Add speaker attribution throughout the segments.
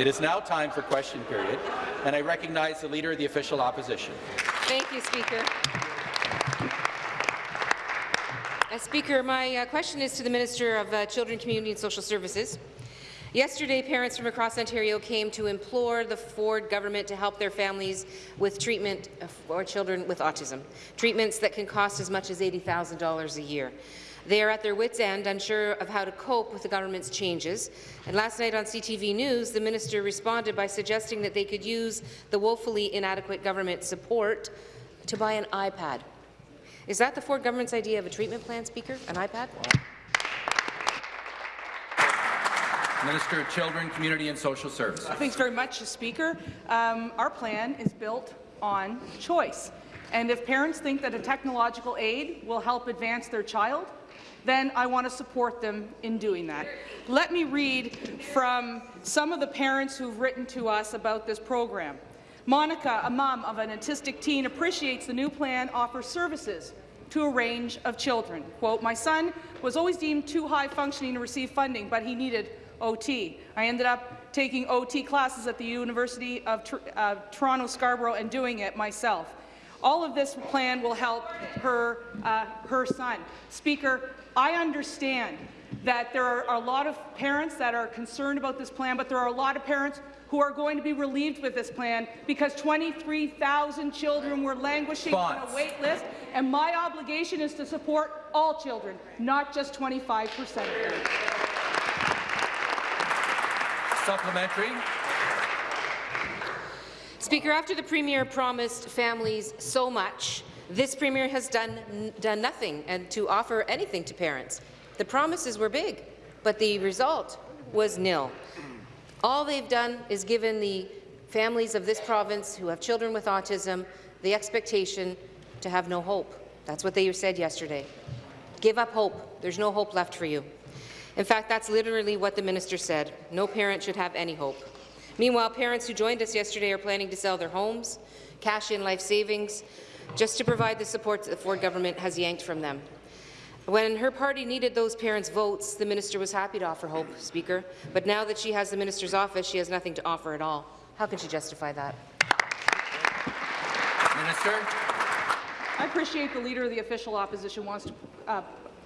Speaker 1: It is now time for question period, and I recognize the Leader of the Official Opposition.
Speaker 2: Thank you, Speaker. Uh, Speaker, my uh, question is to the Minister of uh, Children, Community and Social Services. Yesterday, parents from across Ontario came to implore the Ford government to help their families with treatment for children with autism, treatments that can cost as much as $80,000 a year. They are at their wits' end, unsure of how to cope with the government's changes. And last night on CTV News, the minister responded by suggesting that they could use the woefully inadequate government support to buy an iPad. Is that the Ford government's idea of a treatment plan, Speaker? An iPad?
Speaker 1: Minister of Children, Community and Social Services.
Speaker 3: Thanks very much, Speaker. Um, our plan is built on choice. And if parents think that a technological aid will help advance their child, then I want to support them in doing that. Let me read from some of the parents who've written to us about this program. Monica, a mom of an autistic teen, appreciates the new plan offers services to a range of children. Quote, my son was always deemed too high functioning to receive funding, but he needed OT. I ended up taking OT classes at the University of uh, Toronto Scarborough and doing it myself. All of this plan will help her, uh, her son. Speaker, I understand that there are a lot of parents that are concerned about this plan, but there are a lot of parents who are going to be relieved with this plan because 23,000 children were languishing on a wait list, and my obligation is to support all children, not just 25 percent.
Speaker 1: Supplementary.
Speaker 2: Speaker, after the Premier promised families so much, this Premier has done, done nothing and to offer anything to parents. The promises were big, but the result was nil. All they've done is given the families of this province who have children with autism the expectation to have no hope. That's what they said yesterday. Give up hope. There's no hope left for you. In fact, that's literally what the minister said. No parent should have any hope. Meanwhile, parents who joined us yesterday are planning to sell their homes, cash in life savings, just to provide the support that the Ford government has yanked from them. When her party needed those parents' votes, the minister was happy to offer hope, Speaker. But now that she has the minister's office, she has nothing to offer at all. How can she justify that?
Speaker 1: Minister.
Speaker 3: I appreciate the Leader of the Official Opposition wants to uh,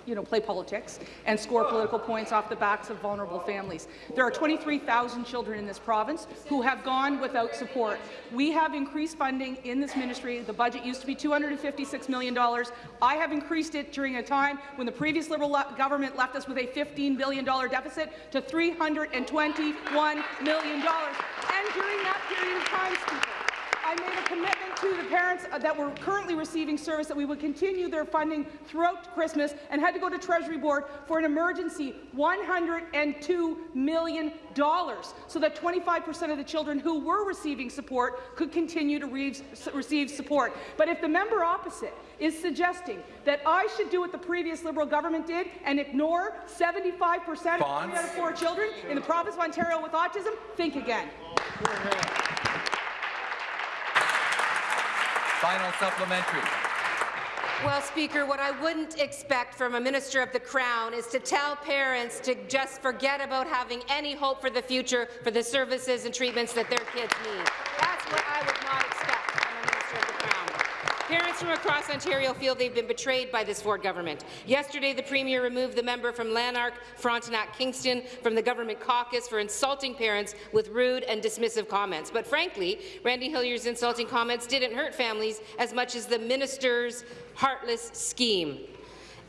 Speaker 3: you know, play politics and score political points off the backs of vulnerable families. There are 23,000 children in this province who have gone without support. We have increased funding in this ministry. The budget used to be $256 million. I have increased it during a time when the previous Liberal government left us with a $15 billion deficit to $321 million. And during that period of time, I made a commitment to the parents uh, that were currently receiving service that we would continue their funding throughout Christmas and had to go to Treasury Board for an emergency $102 million so that 25 percent of the children who were receiving support could continue to re receive support. But if the member opposite is suggesting that I should do what the previous Liberal government did and ignore 75 percent of three out of four children in the province of Ontario with autism, think again.
Speaker 1: Final supplementary.
Speaker 2: Well, Speaker, what I wouldn't expect from a Minister of the Crown is to tell parents to just forget about having any hope for the future for the services and treatments that their kids need. That's what I would not expect Parents from across Ontario feel they've been betrayed by this Ford government. Yesterday, the Premier removed the member from Lanark, Frontenac, Kingston from the government caucus for insulting parents with rude and dismissive comments. But frankly, Randy Hillier's insulting comments didn't hurt families as much as the minister's heartless scheme.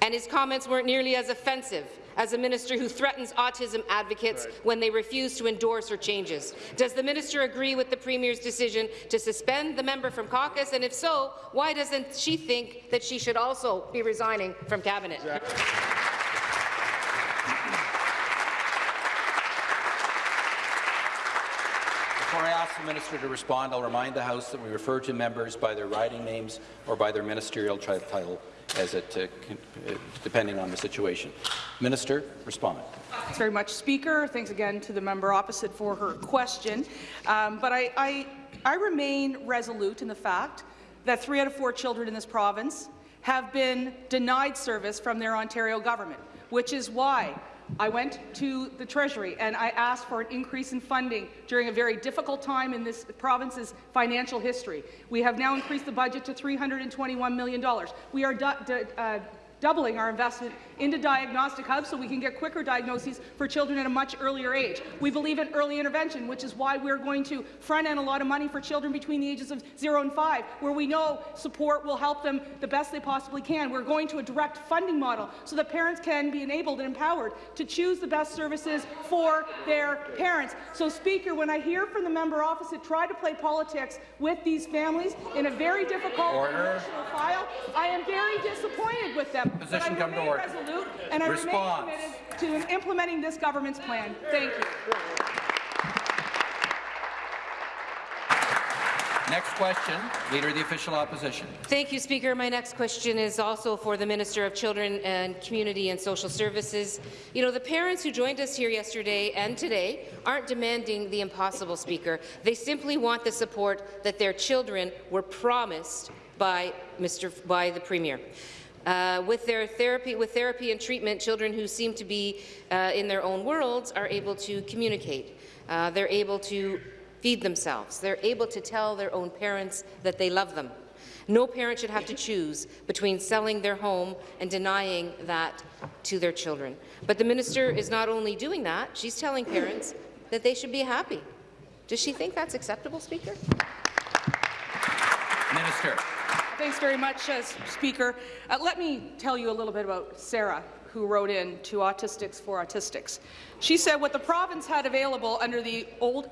Speaker 2: And his comments weren't nearly as offensive as a minister who threatens autism advocates right. when they refuse to endorse her changes? Does the minister agree with the Premier's decision to suspend the member from caucus? And if so, why doesn't she think that she should also be resigning from Cabinet? Exactly.
Speaker 1: Before I ask the minister to respond, I'll remind the House that we refer to members by their riding names or by their ministerial title as it, uh, depending on the situation. Minister, respond.
Speaker 3: Thanks very much, Speaker. Thanks again to the member opposite for her question. Um, but I, I, I remain resolute in the fact that three out of four children in this province have been denied service from their Ontario government, which is why I went to the Treasury and I asked for an increase in funding during a very difficult time in this province's financial history. We have now increased the budget to $321 million. We are uh, doubling our investment into diagnostic hubs so we can get quicker diagnoses for children at a much earlier age. We believe in early intervention, which is why we're going to front-end a lot of money for children between the ages of 0 and 5, where we know support will help them the best they possibly can. We're going to a direct funding model so that parents can be enabled and empowered to choose the best services for their parents. So, Speaker, when I hear from the member opposite try to play politics with these families in a very difficult
Speaker 1: Order.
Speaker 3: emotional file, I am very disappointed with them.
Speaker 1: Position come to
Speaker 3: remain
Speaker 1: order.
Speaker 3: resolute, and I
Speaker 1: Response.
Speaker 3: remain committed to implementing this government's plan. Thank you.
Speaker 1: Next question, Leader of the Official Opposition.
Speaker 2: Thank you, Speaker. My next question is also for the Minister of Children and Community and Social Services. You know, the parents who joined us here yesterday and today aren't demanding the impossible, Speaker. They simply want the support that their children were promised by, Mr. by the Premier. Uh, with their therapy, with therapy and treatment, children who seem to be uh, in their own worlds are able to communicate. Uh, they're able to feed themselves. They're able to tell their own parents that they love them. No parent should have to choose between selling their home and denying that to their children. But the minister is not only doing that, she's telling parents that they should be happy. Does she think that's acceptable, Speaker?
Speaker 1: Minister.
Speaker 3: Thanks very much, uh, Speaker. Uh, let me tell you a little bit about Sarah, who wrote in to Autistics for Autistics. She said what the province had available under the old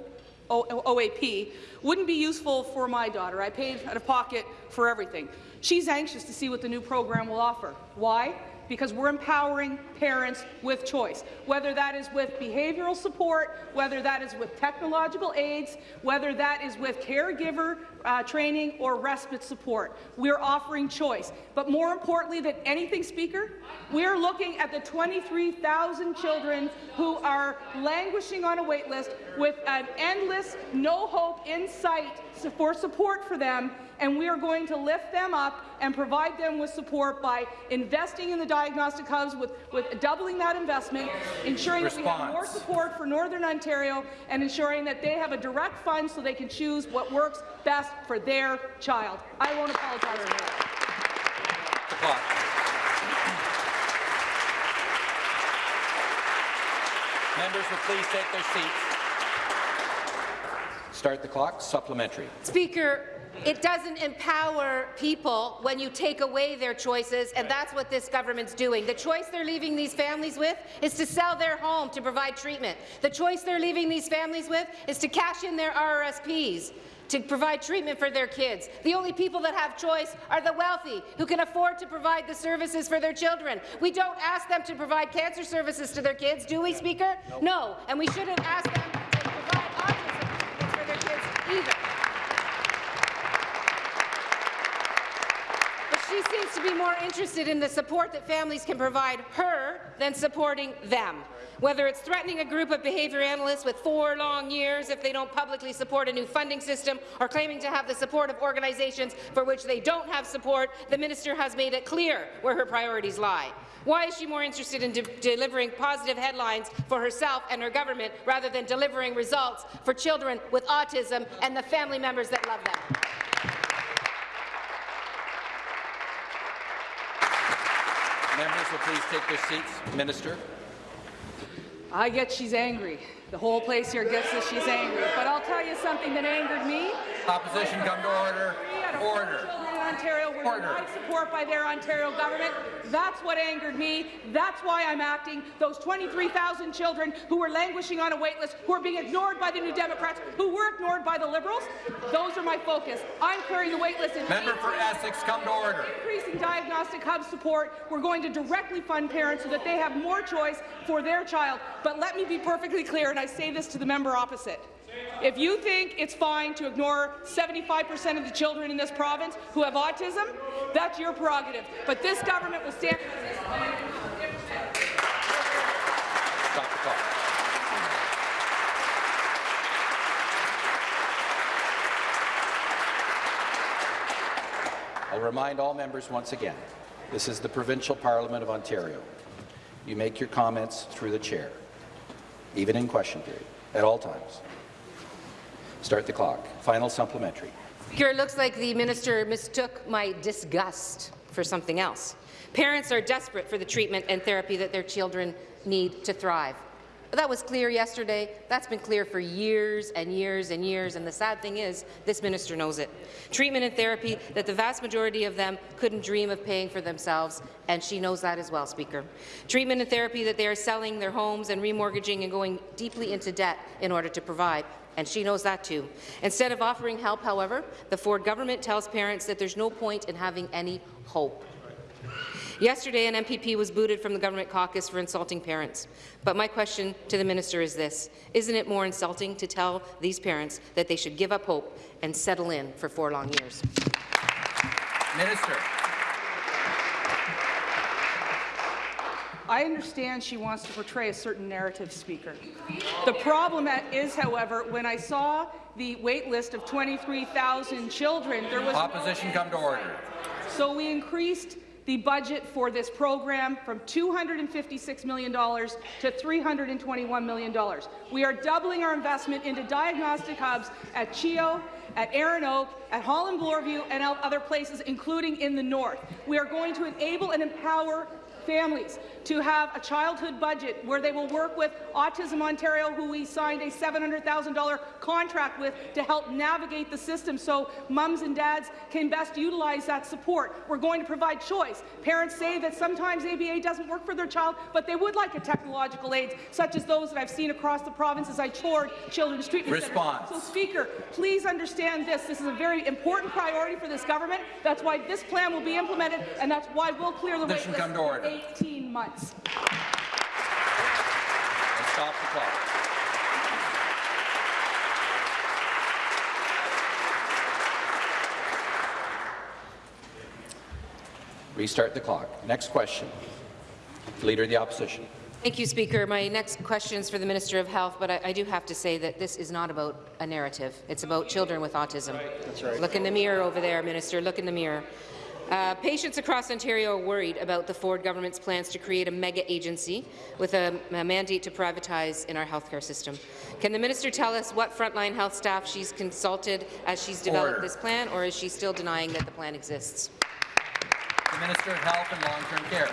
Speaker 3: o OAP wouldn't be useful for my daughter. I paid out of pocket for everything. She's anxious to see what the new program will offer. Why? Because we're empowering parents with choice, whether that is with behavioral support, whether that is with technological aids, whether that is with caregiver uh, training or respite support. We're offering choice. But more importantly than anything, Speaker, we're looking at the 23,000 children who are languishing on a wait list with an endless, no hope in sight for support for them and we are going to lift them up and provide them with support by investing in the diagnostic hubs with, with doubling that investment, ensuring
Speaker 1: Response.
Speaker 3: that we have more support for Northern Ontario, and ensuring that they have a direct fund so they can choose what works best for their child. I won't apologize for that.
Speaker 1: The clock. Members will please take their seats. Start the clock. Supplementary.
Speaker 2: Speaker, it doesn't empower people when you take away their choices, and that's what this government's doing. The choice they're leaving these families with is to sell their home to provide treatment. The choice they're leaving these families with is to cash in their RRSPs to provide treatment for their kids. The only people that have choice are the wealthy, who can afford to provide the services for their children. We don't ask them to provide cancer services to their kids, do we, Speaker? No. no. And we shouldn't ask them to provide autism for their kids either. She seems to be more interested in the support that families can provide her than supporting them. Whether it's threatening a group of behaviour analysts with four long years if they don't publicly support a new funding system or claiming to have the support of organizations for which they don't have support, the minister has made it clear where her priorities lie. Why is she more interested in de delivering positive headlines for herself and her government rather than delivering results for children with autism and the family members that love them?
Speaker 1: Members will please take their seats. Minister.
Speaker 3: I get she's angry. The whole place here gets that she's angry. But I'll tell you something that angered me.
Speaker 1: Opposition come to order. Order.
Speaker 3: Ontario were denied support by their Ontario government. That's what angered me. That's why I'm acting. Those 23,000 children who were languishing on a waitlist, who are being ignored by the New Democrats, who were ignored by the Liberals, those are my focus. I'm clearing the waitlist.
Speaker 1: Member for Essex, come to order.
Speaker 3: Increasing diagnostic hub support. We're going to directly fund parents so that they have more choice for their child. But let me be perfectly clear, and I say this to the member opposite. If you think it's fine to ignore 75 percent of the children in this province who have autism, that's your prerogative. But this government will stand.
Speaker 1: I'll remind all members once again, this is the Provincial Parliament of Ontario. you make your comments through the chair, even in question period, at all times. Start the clock. Final supplementary.
Speaker 2: Speaker, it looks like the minister mistook my disgust for something else. Parents are desperate for the treatment and therapy that their children need to thrive. That was clear yesterday. That's been clear for years and years and years, and the sad thing is, this minister knows it. Treatment and therapy that the vast majority of them couldn't dream of paying for themselves, and she knows that as well, Speaker. Treatment and therapy that they are selling their homes and remortgaging and going deeply into debt in order to provide and she knows that too. Instead of offering help, however, the Ford government tells parents that there's no point in having any hope. Yesterday, an MPP was booted from the government caucus for insulting parents. But my question to the minister is this. Isn't it more insulting to tell these parents that they should give up hope and settle in for four long years?
Speaker 1: Minister.
Speaker 3: I understand she wants to portray a certain narrative, Speaker. The problem is, however, when I saw the wait list of 23,000 children, there was
Speaker 1: Opposition
Speaker 3: no
Speaker 1: come to order.
Speaker 3: So we increased the budget for this program from $256 million to $321 million. We are doubling our investment into diagnostic hubs at CHEO, at Erinoak, at Holland Bloorview, and other places, including in the north. We are going to enable and empower families to have a childhood budget where they will work with Autism Ontario, who we signed a $700,000 contract with to help navigate the system so mums and dads can best utilize that support. We're going to provide choice. Parents say that sometimes ABA doesn't work for their child, but they would like a technological aid, such as those that I've seen across the province as I toured children's treatment
Speaker 1: Response.
Speaker 3: centers. So, Speaker, please understand this. This is a very important priority for this government. That's why this plan will be implemented, and that's why we'll clear the wait
Speaker 1: Position
Speaker 3: list
Speaker 1: come to order.
Speaker 3: 18 months.
Speaker 1: And stop the clock. Restart the clock. Next question. Leader of the Opposition.
Speaker 2: Thank you, Speaker. My next question is for the Minister of Health, but I, I, do have to say that this is not about a narrative. It's about children with autism. That's right. Look in the mirror over there, Minister. Look in the mirror. Uh, patients across Ontario are worried about the Ford government's plans to create a mega agency with a, a mandate to privatize in our healthcare system. Can the minister tell us what frontline health staff she's consulted as she's developed
Speaker 1: Order.
Speaker 2: this plan, or is she still denying that the plan exists?
Speaker 1: The Minister of Health and Long-Term Care.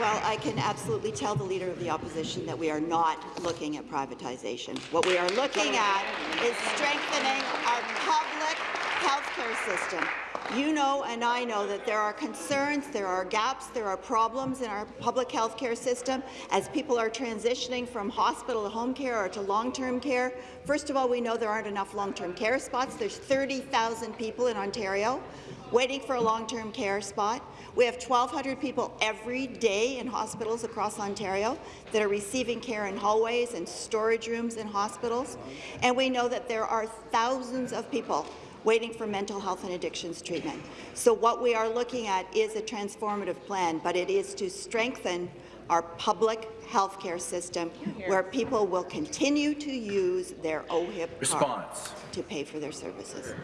Speaker 4: Well, I can absolutely tell the Leader of the Opposition that we are not looking at privatization. What we are looking at is strengthening our public health care system. You know and I know that there are concerns, there are gaps, there are problems in our public health care system as people are transitioning from hospital to home care or to long-term care. First of all, we know there aren't enough long-term care spots. There's 30,000 people in Ontario waiting for a long-term care spot. We have 1,200 people every day in hospitals across Ontario that are receiving care in hallways and storage rooms in hospitals. And we know that there are thousands of people waiting for mental health and addictions treatment. So what we are looking at is a transformative plan, but it is to strengthen our public health care system where people will continue to use their OHIP card
Speaker 1: Response.
Speaker 4: to pay for their services.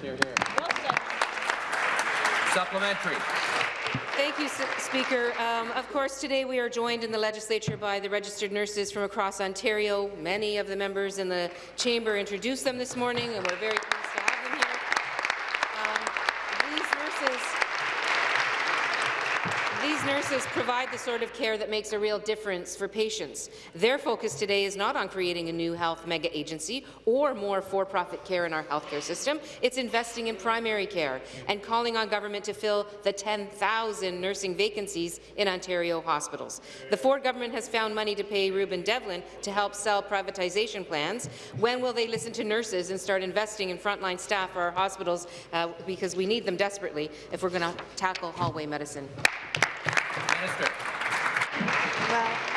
Speaker 1: Supplementary.
Speaker 2: Thank you, Speaker. Um, of course, today we are joined in the legislature by the registered nurses from across Ontario. Many of the members in the chamber introduced them this morning, and we're very these nurses provide the sort of care that makes a real difference for patients. Their focus today is not on creating a new health mega agency or more for-profit care in our healthcare system. It's investing in primary care and calling on government to fill the 10,000 nursing vacancies in Ontario hospitals. The Ford government has found money to pay Reuben Devlin to help sell privatization plans. When will they listen to nurses and start investing in frontline staff for our hospitals uh, because we need them desperately if we're going to tackle hallway medicine?
Speaker 1: Minister.
Speaker 4: Well,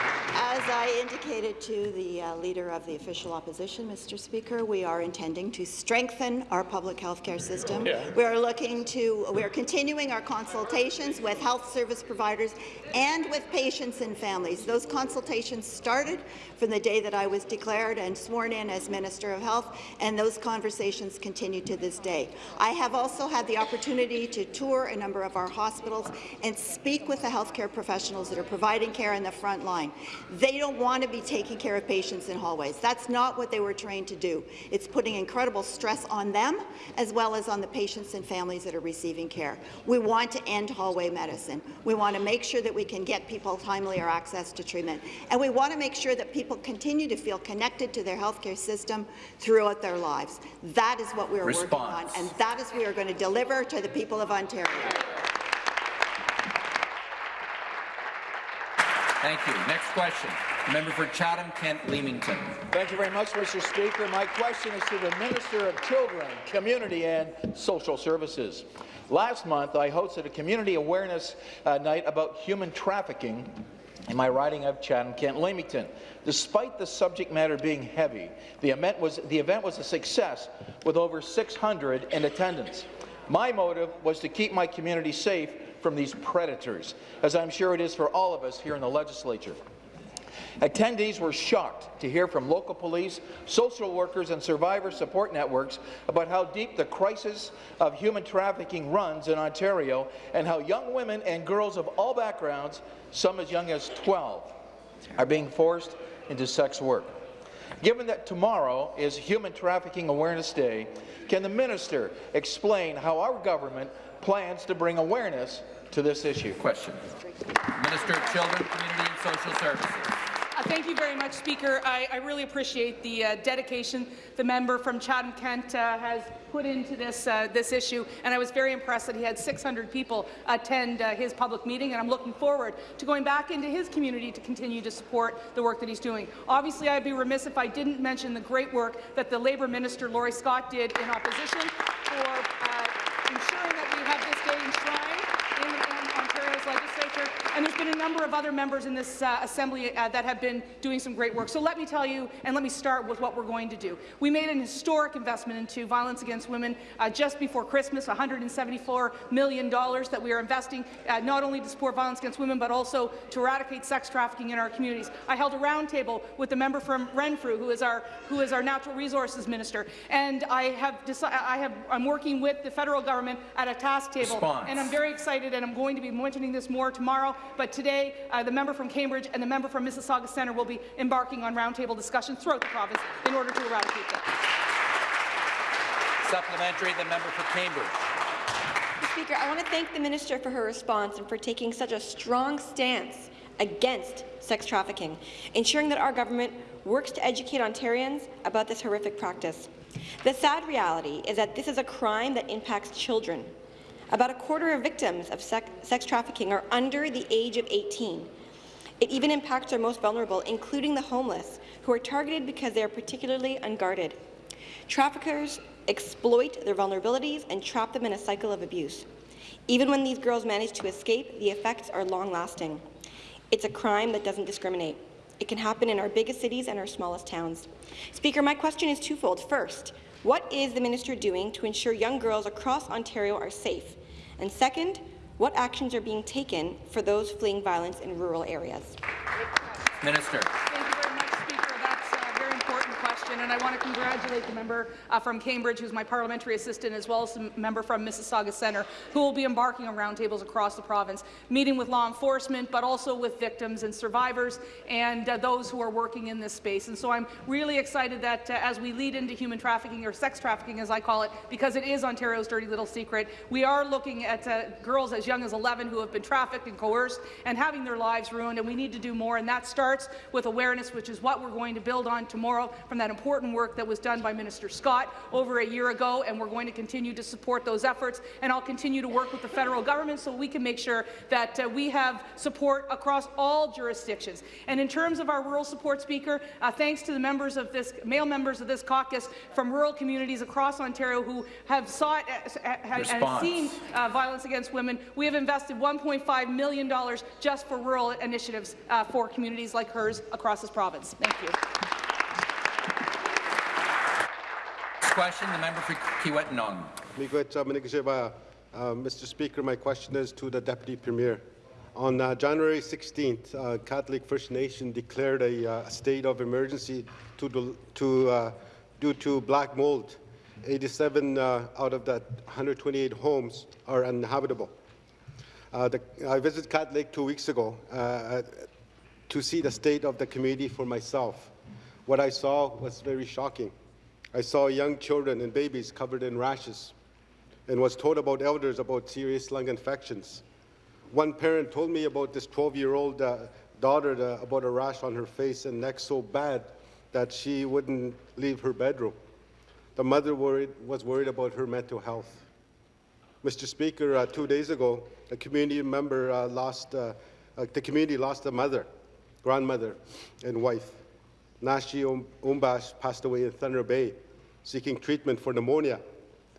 Speaker 4: I indicated to the uh, Leader of the Official Opposition, Mr. Speaker, we are intending to strengthen our public health care system. We are looking to, we are continuing our consultations with health service providers and with patients and families. Those consultations started from the day that I was declared and sworn in as Minister of Health, and those conversations continue to this day. I have also had the opportunity to tour a number of our hospitals and speak with the healthcare professionals that are providing care in the front line. They don't want to be taking care of patients in hallways. That's not what they were trained to do. It's putting incredible stress on them as well as on the patients and families that are receiving care. We want to end hallway medicine. We want to make sure that we can get people timelier access to treatment. And we want to make sure that people continue to feel connected to their healthcare system throughout their lives. That is what we are
Speaker 1: Response.
Speaker 4: working on, and that is what we are going to deliver to the people of Ontario.
Speaker 1: Thank you. Next question. Member for Chatham-Kent Leamington.
Speaker 5: Thank you very much, Mr. Speaker. My question is to the Minister of Children, Community and Social Services. Last month, I hosted a community awareness uh, night about human trafficking in my riding of Chatham-Kent Leamington. Despite the subject matter being heavy, the event was, the event was a success with over 600 in attendance. My motive was to keep my community safe from these predators, as I'm sure it is for all of us here in the legislature. Attendees were shocked to hear from local police, social workers and survivor support networks about how deep the crisis of human trafficking runs in Ontario and how young women and girls of all backgrounds, some as young as 12, are being forced into sex work. Given that tomorrow is Human Trafficking Awareness Day, can the minister explain how our government plans to bring awareness to this issue?
Speaker 1: Question. Minister of Children, Community and Social Services.
Speaker 3: Uh, Thank you very much, Speaker. I, I really appreciate the uh, dedication the member from Chatham-Kent uh, has put into this, uh, this issue, and I was very impressed that he had 600 people attend uh, his public meeting, and I'm looking forward to going back into his community to continue to support the work that he's doing. Obviously, I'd be remiss if I didn't mention the great work that the Labour Minister, Laurie Scott, did in opposition for uh, ensuring that we have this day enshrined in, in Ontario's legislature, and a number of other members in this uh, Assembly uh, that have been doing some great work. So let me tell you, and let me start with what we're going to do. We made an historic investment into violence against women uh, just before Christmas, $174 million that we are investing uh, not only to support violence against women, but also to eradicate sex trafficking in our communities. I held a roundtable with the member from Renfrew, who is our who is our natural resources minister, and I have decided I have I'm working with the federal government at a task table,
Speaker 1: Response.
Speaker 3: and I'm very excited, and I'm going to be mentioning this more tomorrow. But today, uh, the member from Cambridge and the member from Mississauga Centre will be embarking on roundtable discussions throughout the province in order to eradicate them.
Speaker 1: Supplementary, the member for Cambridge.
Speaker 6: Speaker, I want to thank the minister for her response and for taking such a strong stance against sex trafficking, ensuring that our government works to educate Ontarians about this horrific practice. The sad reality is that this is a crime that impacts children. About a quarter of victims of sex, sex trafficking are under the age of 18. It even impacts our most vulnerable, including the homeless, who are targeted because they are particularly unguarded. Traffickers exploit their vulnerabilities and trap them in a cycle of abuse. Even when these girls manage to escape, the effects are long-lasting. It's a crime that doesn't discriminate. It can happen in our biggest cities and our smallest towns. Speaker, my question is twofold. First, what is the minister doing to ensure young girls across Ontario are safe? And second, what actions are being taken for those fleeing violence in rural areas?
Speaker 1: Minister.
Speaker 3: Thank you very much, Speaker. That's a very and I want to congratulate the member uh, from Cambridge, who's my parliamentary assistant, as well as the member from Mississauga Centre, who will be embarking on roundtables across the province, meeting with law enforcement, but also with victims and survivors and uh, those who are working in this space. And so I'm really excited that uh, as we lead into human trafficking, or sex trafficking as I call it, because it is Ontario's dirty little secret, we are looking at uh, girls as young as 11 who have been trafficked and coerced and having their lives ruined, and we need to do more, and that starts with awareness, which is what we're going to build on tomorrow from that important work work that was done by Minister Scott over a year ago, and we're going to continue to support those efforts. And I'll continue to work with the federal government so we can make sure that uh, we have support across all jurisdictions. And in terms of our rural support speaker, uh, thanks to the members of this, male members of this caucus from rural communities across Ontario who have sought uh, and seen uh, violence against women, we have invested $1.5 million just for rural initiatives uh, for communities like hers across this province. Thank you.
Speaker 1: Next question, the member for.
Speaker 7: Miigwech, uh, Uh, Mr. Speaker, my question is to the Deputy Premier. On uh, January 16th, uh, Cat Lake First Nation declared a uh, state of emergency to, to, uh, due to black mold. 87 uh, out of that 128 homes are uninhabitable. Uh, the, I visited Cat Lake two weeks ago uh, to see the state of the community for myself. What I saw was very shocking. I saw young children and babies covered in rashes and was told about elders about serious lung infections. One parent told me about this 12-year-old uh, daughter uh, about a rash on her face and neck so bad that she wouldn't leave her bedroom. The mother worried, was worried about her mental health. Mr. Speaker, uh, two days ago, a community member uh, lost, uh, uh, the community lost a mother, grandmother, and wife. Nashi Um- Umbash passed away in Thunder Bay, seeking treatment for pneumonia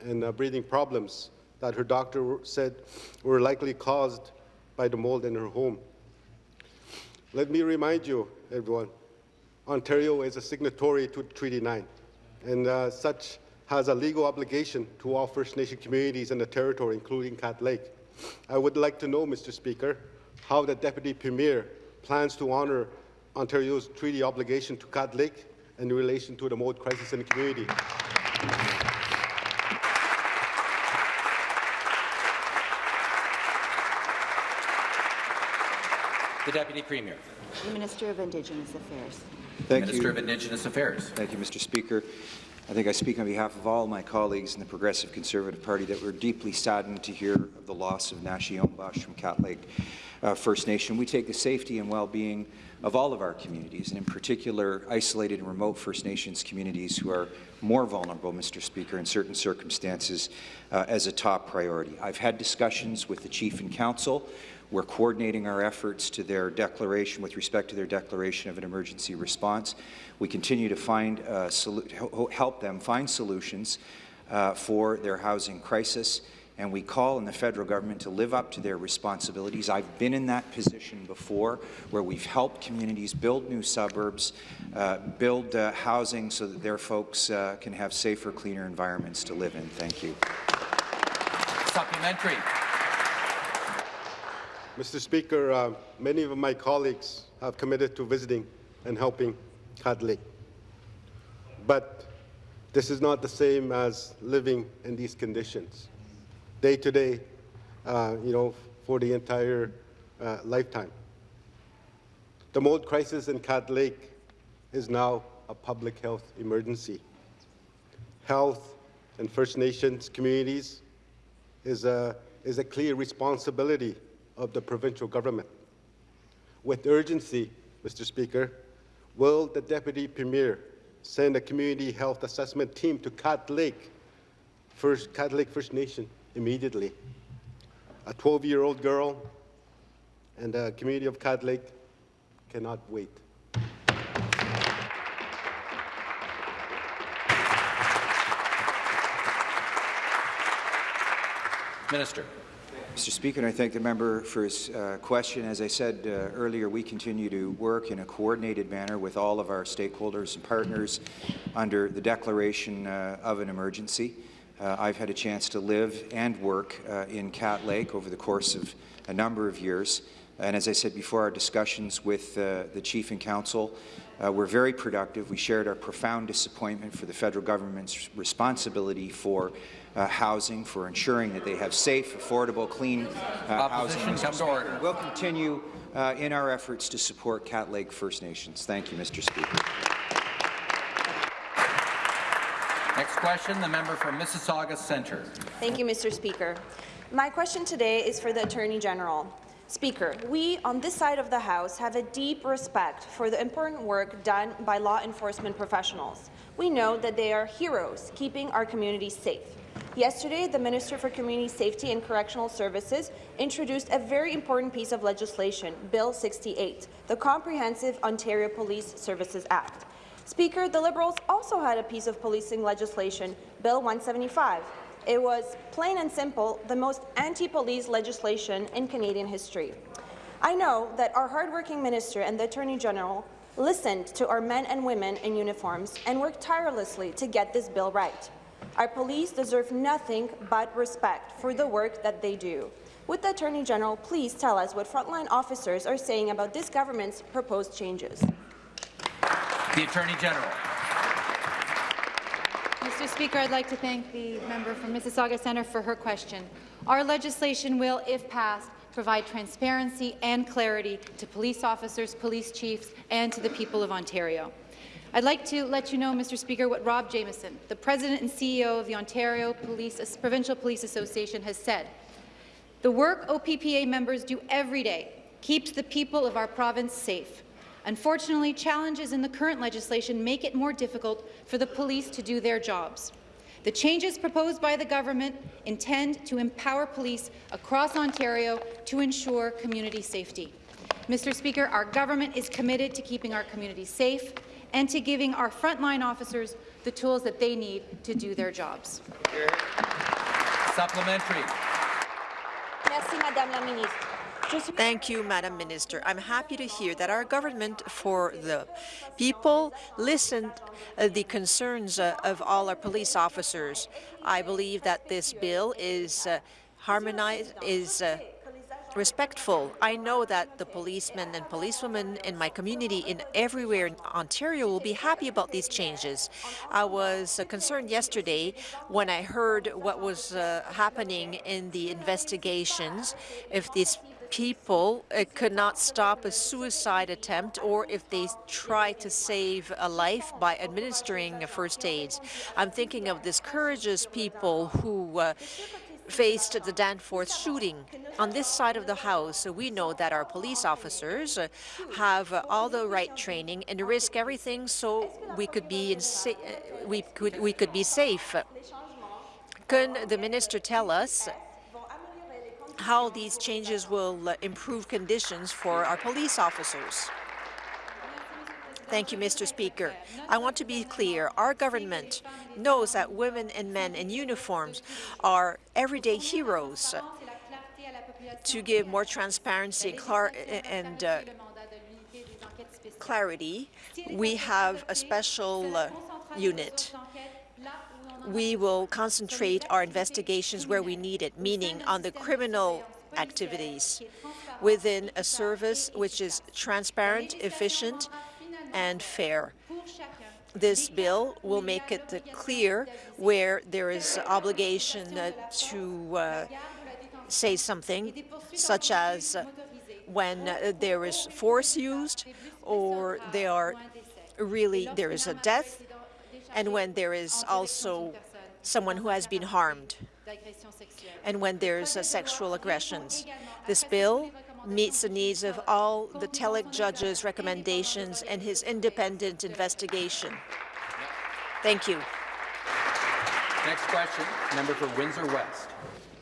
Speaker 7: and uh, breathing problems that her doctor said were likely caused by the mold in her home. Let me remind you, everyone, Ontario is a signatory to Treaty 9, and uh, such has a legal obligation to all First Nation communities in the territory, including Cat Lake. I would like to know, Mr. Speaker, how the Deputy Premier plans to honour Ontario's treaty obligation to Cat Lake in relation to the mold crisis in the community.
Speaker 1: The Deputy Premier.
Speaker 4: The Minister of Indigenous Affairs.
Speaker 8: Thank
Speaker 1: Minister
Speaker 8: you.
Speaker 1: of Indigenous Affairs.
Speaker 8: Thank you, Mr. Speaker. I think I speak on behalf of all my colleagues in the Progressive Conservative Party that we're deeply saddened to hear of the loss of Nashi Ombash from Cat Lake uh, First Nation. We take the safety and well-being of all of our communities, and in particular isolated and remote First Nations communities who are more vulnerable, Mr. Speaker, in certain circumstances, uh, as a top priority. I've had discussions with the Chief and Council we're coordinating our efforts to their declaration with respect to their declaration of an emergency response. We continue to find uh, help them find solutions uh, for their housing crisis, and we call on the federal government to live up to their responsibilities. I've been in that position before, where we've helped communities build new suburbs, uh, build uh, housing so that their folks uh, can have safer, cleaner environments to live in. Thank you.
Speaker 1: Supplementary.
Speaker 7: Mr. Speaker, uh, many of my colleagues have committed to visiting and helping Cat Lake. But this is not the same as living in these conditions, day to day, uh, you know, for the entire uh, lifetime. The mold crisis in Cat Lake is now a public health emergency. Health and First Nations communities is a, is a clear responsibility of the provincial government. With urgency, Mr. Speaker, will the Deputy Premier send a community health assessment team to Cat Lake, First, Cat Lake First Nation immediately? A 12-year-old girl and the community of Cat Lake cannot wait.
Speaker 1: Minister.
Speaker 8: Mr. Speaker, and I thank the member for his uh, question. As I said uh, earlier, we continue to work in a coordinated manner with all of our stakeholders and partners under the declaration uh, of an emergency. Uh, I've had a chance to live and work uh, in Cat Lake over the course of a number of years. And as I said before, our discussions with uh, the Chief and Council uh, were very productive. We shared our profound disappointment for the federal government's responsibility for uh, housing, for ensuring that they have safe, affordable, clean uh, housing.
Speaker 1: Opposition, come to order.
Speaker 8: We'll continue uh, in our efforts to support Cat Lake First Nations. Thank you, Mr. Speaker.
Speaker 1: Next question, the member for Mississauga Centre.
Speaker 9: Thank you, Mr. Speaker. My question today is for the Attorney General. Speaker, we on this side of the House have a deep respect for the important work done by law enforcement professionals. We know that they are heroes, keeping our communities safe. Yesterday, the Minister for Community Safety and Correctional Services introduced a very important piece of legislation, Bill 68, the Comprehensive Ontario Police Services Act. Speaker, the Liberals also had a piece of policing legislation, Bill 175. It was, plain and simple, the most anti-police legislation in Canadian history. I know that our hardworking minister and the Attorney General listened to our men and women in uniforms and worked tirelessly to get this bill right. Our police deserve nothing but respect for the work that they do. Would the Attorney General please tell us what frontline officers are saying about this government's proposed changes?
Speaker 1: The Attorney General.
Speaker 10: Mr. Speaker, I'd like to thank the member from Mississauga Centre for her question. Our legislation will, if passed, provide transparency and clarity to police officers, police chiefs, and to the people of Ontario. I'd like to let you know, Mr. Speaker, what Rob Jamieson, the President and CEO of the Ontario Police, Provincial Police Association, has said. The work OPPA members do every day keeps the people of our province safe. Unfortunately, challenges in the current legislation make it more difficult for the police to do their jobs. The changes proposed by the government intend to empower police across Ontario to ensure community safety. Mr. Speaker, our government is committed to keeping our communities safe and to giving our frontline officers the tools that they need to do their jobs.
Speaker 1: Supplementary.
Speaker 6: Merci, Madame la Ministre.
Speaker 11: Thank you, Madam Minister. I'm happy to hear that our government for the people listened uh, the concerns uh, of all our police officers. I believe that this bill is uh, harmonized, is uh, respectful. I know that the policemen and policewomen in my community in everywhere in Ontario will be happy about these changes. I was uh, concerned yesterday when I heard what was uh, happening in the investigations. If these people uh, could not stop a suicide attempt or if they try to save a life by administering first aid. I'm thinking of these courageous people who uh, faced the Danforth shooting. On this side of the House, we know that our police officers have all the right training and risk everything so we could be we could we could be safe. Can the minister tell us how these changes will uh, improve conditions for our police officers. Thank you, Mr. Speaker. I want to be clear. Our government knows that women and men in uniforms are everyday heroes to give more transparency and uh, clarity. We have a special uh, unit we will concentrate our investigations where we need it, meaning on the criminal activities within a service which is transparent, efficient, and fair. This bill will make it clear where there is obligation uh, to uh, say something, such as uh, when there is force used or there are really there is a death and when there is also someone who has been harmed, and when there's uh, sexual aggressions. This bill meets the needs of all the Tulloch judge's recommendations and his independent investigation. Thank you.
Speaker 1: Next question, member for Windsor West.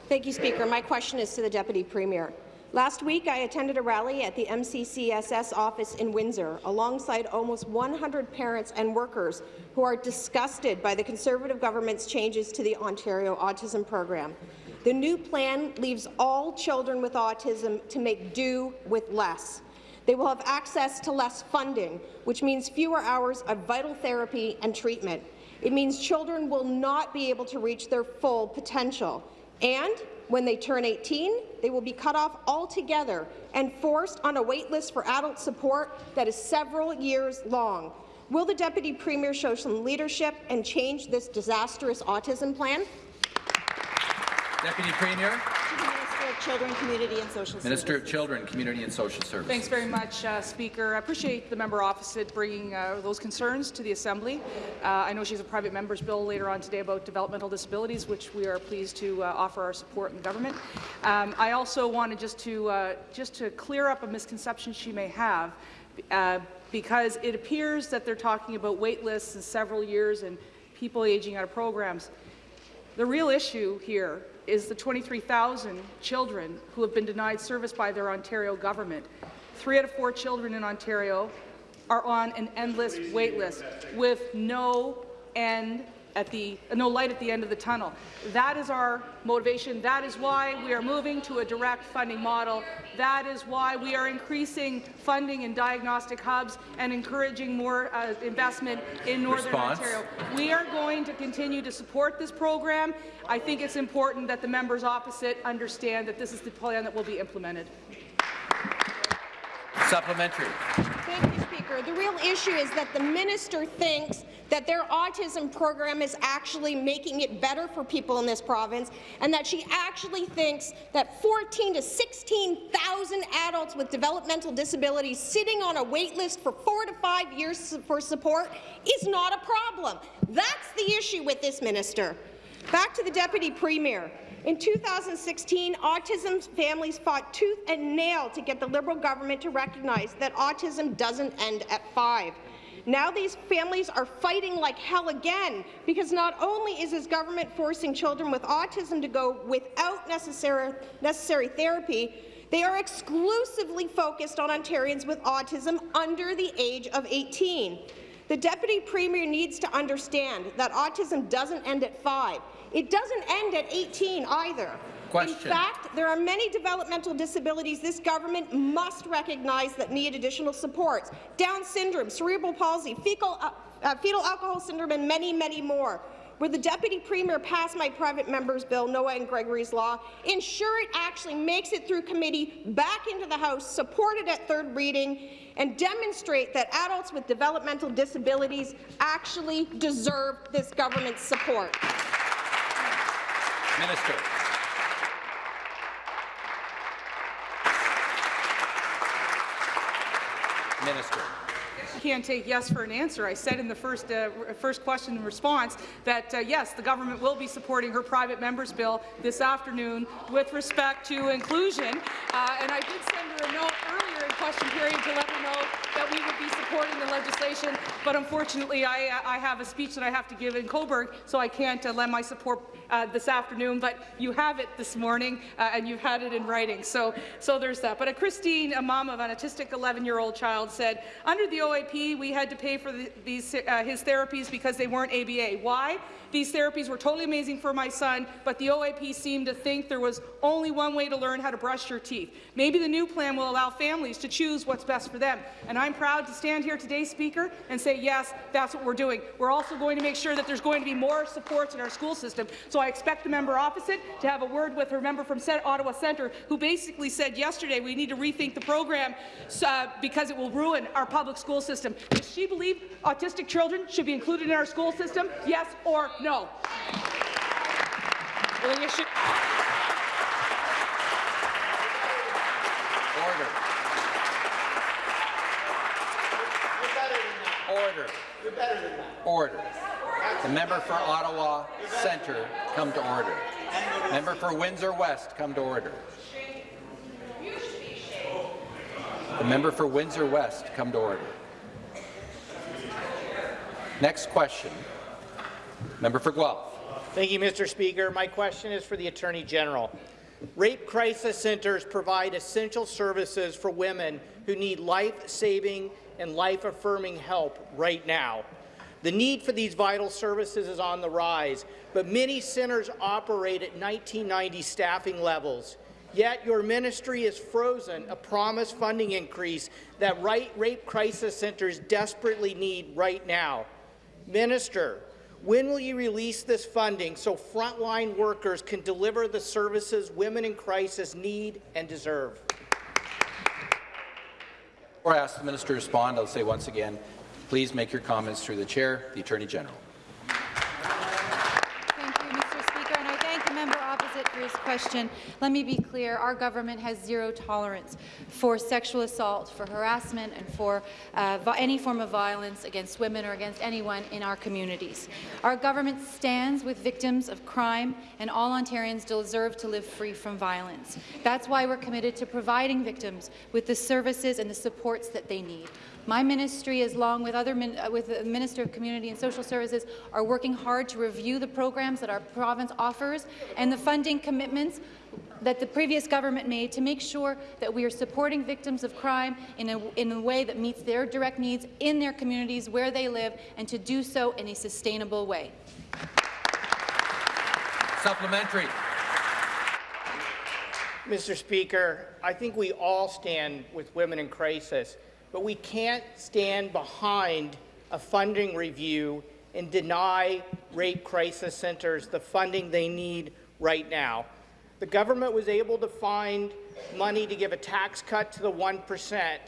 Speaker 12: Thank you, Speaker. My question is to the Deputy Premier. Last week, I attended a rally at the MCCSS office in Windsor alongside almost 100 parents and workers who are disgusted by the Conservative government's changes to the Ontario Autism Program. The new plan leaves all children with autism to make do with less. They will have access to less funding, which means fewer hours of vital therapy and treatment. It means children will not be able to reach their full potential. And when they turn 18, they will be cut off altogether and forced on a wait list for adult support that is several years long. Will the Deputy Premier show some leadership and change this disastrous autism plan?
Speaker 1: Deputy Premier.
Speaker 4: Children, Community and Social
Speaker 1: Minister
Speaker 4: Services.
Speaker 1: of Children, Community and Social Services.
Speaker 3: Thanks very much, uh, Speaker. I appreciate the member opposite bringing uh, those concerns to the Assembly. Uh, I know she's a private member's bill later on today about developmental disabilities, which we are pleased to uh, offer our support in government. Um, I also wanted just to uh, just to clear up a misconception she may have. Uh, because it appears that they're talking about wait lists in several years and people aging out of programs. The real issue here is the 23,000 children who have been denied service by their Ontario government. Three out of four children in Ontario are on an endless wait list with no end at the no light at the end of the tunnel. That is our motivation. That is why we are moving to a direct funding model. That is why we are increasing funding in diagnostic hubs and encouraging more uh, investment in Northern
Speaker 1: Response.
Speaker 3: Ontario. We are going to continue to support this program. I think it's important that the members opposite understand that this is the plan that will be implemented.
Speaker 1: Supplementary.
Speaker 12: Speaker. The real issue is that the minister thinks that their autism program is actually making it better for people in this province, and that she actually thinks that 14 to 16,000 adults with developmental disabilities sitting on a wait list for four to five years for support is not a problem. That's the issue with this minister. Back to the Deputy Premier. In 2016, autism families fought tooth and nail to get the Liberal government to recognize that autism doesn't end at five. Now these families are fighting like hell again because not only is his government forcing children with autism to go without necessary, necessary therapy, they are exclusively focused on Ontarians with autism under the age of 18. The Deputy Premier needs to understand that autism doesn't end at five. It doesn't end at 18 either.
Speaker 1: Question.
Speaker 12: In fact, there are many developmental disabilities this government must recognize that need additional supports. Down syndrome, cerebral palsy, fecal, uh, uh, fetal alcohol syndrome, and many, many more. Will the Deputy Premier pass my private member's bill, Noah and Gregory's law, ensure it actually makes it through committee, back into the House, support it at third reading, and demonstrate that adults with developmental disabilities actually deserve this government's support?
Speaker 1: Minister. Minister.
Speaker 3: Can't take yes for an answer. I said in the first, uh, first question and response that, uh, yes, the government will be supporting her private member's bill this afternoon with respect to inclusion. Uh, and I did send her a note earlier in question period to let her know that we would be supporting the legislation, but unfortunately I, I have a speech that I have to give in Cobourg, so I can't uh, lend my support uh, this afternoon, but you have it this morning, uh, and you've had it in writing. So, so there's that. But a Christine, a mom of an autistic 11-year-old child, said, under the OAP, we had to pay for the, these, uh, his therapies because they weren't ABA. Why? These therapies were totally amazing for my son, but the OAP seemed to think there was only one way to learn how to brush your teeth. Maybe the new plan will allow families to choose what's best for them. And I'm proud to stand here today, Speaker, and say, yes, that's what we're doing. We're also going to make sure that there's going to be more supports in our school system. So I expect the member opposite to have a word with her member from Ottawa Centre, who basically said yesterday we need to rethink the program uh, because it will ruin our public school system. Does she believe autistic children should be included in our school system? Yes or no? Well, then you should.
Speaker 1: Order. Order. Order. The member for Ottawa Centre, come to order. Member for Windsor West, come to order. The member for Windsor West, come to order. Next question. Member for Guelph.
Speaker 13: Thank you, Mr. Speaker. My question is for the Attorney General. Rape crisis centres provide essential services for women who need life-saving and life-affirming help right now. The need for these vital services is on the rise, but many centres operate at 1990 staffing levels. Yet your ministry has frozen a promised funding increase that rape crisis centres desperately need right now. Minister, when will you release this funding so frontline workers can deliver the services women in crisis need and deserve?
Speaker 1: Before I ask the minister to respond, I'll say once again, please make your comments through the chair, the Attorney General.
Speaker 10: Thank you, Mr. Speaker, and I thank the member opposite for his question. Let me be clear, our government has zero tolerance for sexual assault, for harassment, and for uh, any form of violence against women or against anyone in our communities. Our government stands with victims of crime, and all Ontarians deserve to live free from violence. That's why we're committed to providing victims with the services and the supports that they need. My ministry, along with other min uh, with the Minister of Community and Social Services, are working hard to review the programs that our province offers and the funding commitments that the previous government made to make sure that we are supporting victims of crime in a, in a way that meets their direct needs in their communities where they live and to do so in a sustainable way.
Speaker 1: Supplementary.
Speaker 13: Mr. Speaker, I think we all stand with women in crisis, but we can't stand behind a funding review and deny rape crisis centres the funding they need right now. The government was able to find money to give a tax cut to the 1%,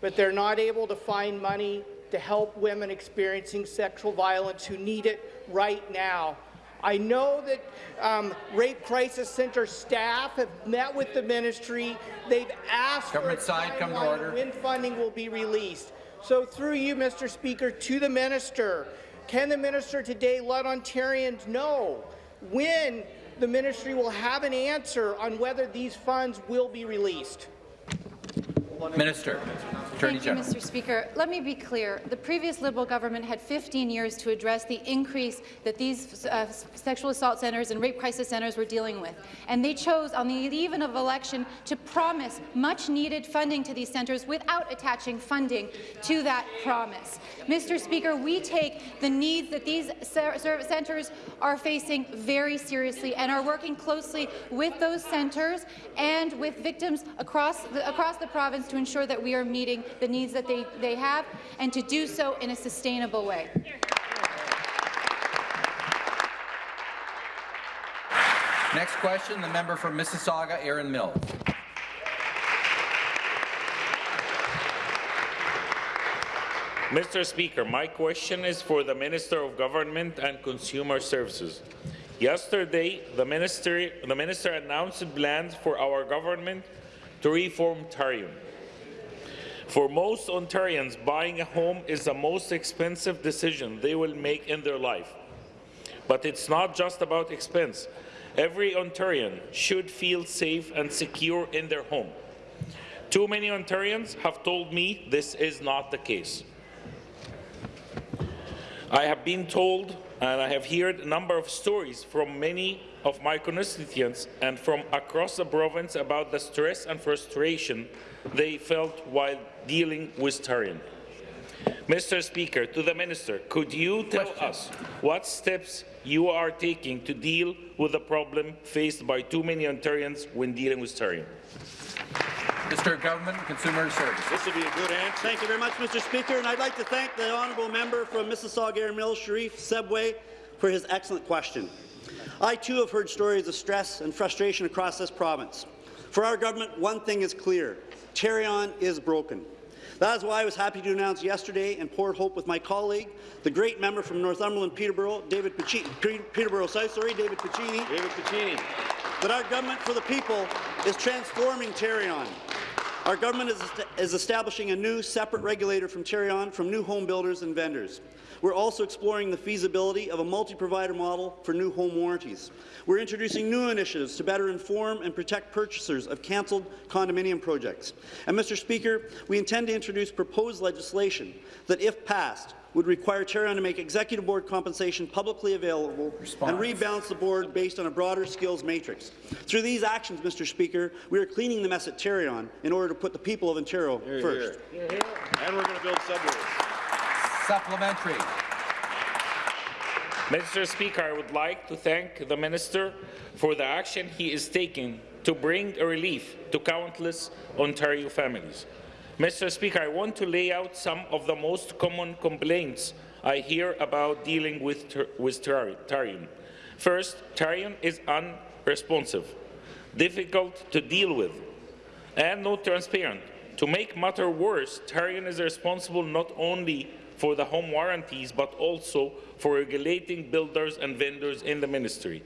Speaker 13: but they're not able to find money to help women experiencing sexual violence who need it right now. I know that um, Rape Crisis Center staff have met with the ministry. They've asked
Speaker 1: Government
Speaker 13: for a
Speaker 1: side, come to order.
Speaker 13: when funding will be released. So through you, Mr. Speaker, to the minister, can the minister today let Ontarians know when the ministry will have an answer on whether these funds will be released?
Speaker 1: Minister. Attorney
Speaker 10: Thank you,
Speaker 1: General.
Speaker 10: Mr. Speaker. Let me be clear. The previous Liberal government had 15 years to address the increase that these uh, sexual assault centres and rape crisis centres were dealing with. And they chose, on the eve of election, to promise much-needed funding to these centres without attaching funding to that promise. Mr. Speaker, we take the needs that these centres are facing very seriously and are working closely with those centres and with victims across the, across the province to ensure that we are meeting the needs that they, they have and to do so in a sustainable way.
Speaker 1: Next question, the member from Mississauga, Erin Mills.
Speaker 14: Mr. Speaker, my question is for the Minister of Government and Consumer Services. Yesterday, the minister, the minister announced plans for our government to reform Tarion. For most Ontarians, buying a home is the most expensive decision they will make in their life. But it's not just about expense. Every Ontarian should feel safe and secure in their home. Too many Ontarians have told me this is not the case. I have been told and I have heard a number of stories from many of my constituents and from across the province about the stress and frustration they felt while dealing with Tarion. Mr. Speaker, to the Minister, could you tell
Speaker 1: Question.
Speaker 14: us what steps you are taking to deal with the problem faced by too many Ontarians when dealing with Tarion?
Speaker 1: Mr. Government Consumer Services.
Speaker 15: This will be a good answer. Thank you very much, Mr. Speaker, and I'd like to thank the honourable member from Mississauga Erin Mills, Sheref Sabawy, for his excellent question. I too have heard stories of stress and frustration across this province. For our government, one thing is clear. Tarion is broken. That is why I was happy to announce yesterday in Port Hope with my colleague, the great member from Northumberland Peterborough, David Piccini, Peterborough South, sorry, David Piccini,
Speaker 16: David Piccini.
Speaker 15: that our government for the people is transforming Tarion. Our government is, is establishing a new separate regulator from Tarion from new home builders and vendors. We're also exploring the feasibility of a multi-provider model for new home warranties. We're introducing new initiatives to better inform and protect purchasers of cancelled condominium projects. And, Mr. Speaker, we intend to introduce proposed legislation that, if passed, would require Tarion to make executive board compensation publicly available
Speaker 1: Response.
Speaker 15: and rebalance the board based on a broader skills matrix. Through these actions, Mr. Speaker, we are cleaning the mess at Tarion in order to put the people of Ontario
Speaker 16: Here,
Speaker 15: first.
Speaker 16: here. And we're going to build subways.
Speaker 1: Supplementary.
Speaker 14: Mr. Speaker, I would like to thank the Minister for the action he is taking to bring a relief to countless Ontario families. Mr. Speaker, I want to lay out some of the most common complaints I hear about dealing with, with Tarion. First, Tarion is unresponsive, difficult to deal with, and not transparent. To make matter worse, Tarion is responsible not only for the home warranties, but also for regulating builders and vendors in the ministry.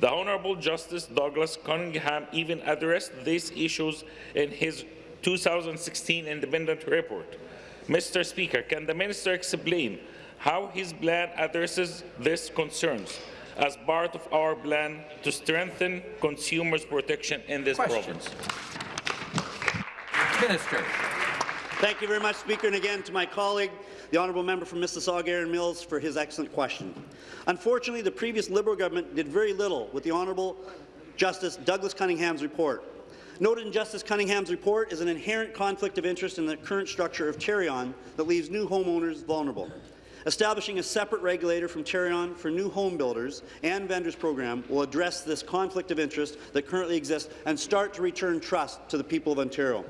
Speaker 14: The Honourable Justice Douglas Cunningham even addressed these issues in his 2016 independent report. Mr. Speaker, can the minister explain how his plan addresses these concerns as part of our plan to strengthen consumers' protection in this
Speaker 1: Question.
Speaker 14: province?
Speaker 1: Minister.
Speaker 15: Thank you very much, Speaker, and again to my colleague, the honourable member from Mississauga, Erin Mills, for his excellent question. Unfortunately, the previous Liberal government did very little with the Honourable Justice Douglas Cunningham's report. Noted in Justice Cunningham's report is an inherent conflict of interest in the current structure of Tarion that leaves new homeowners vulnerable. Establishing a separate regulator from Tarion for new home builders and vendors program will address this conflict of interest that currently exists and start to return trust to the people of Ontario.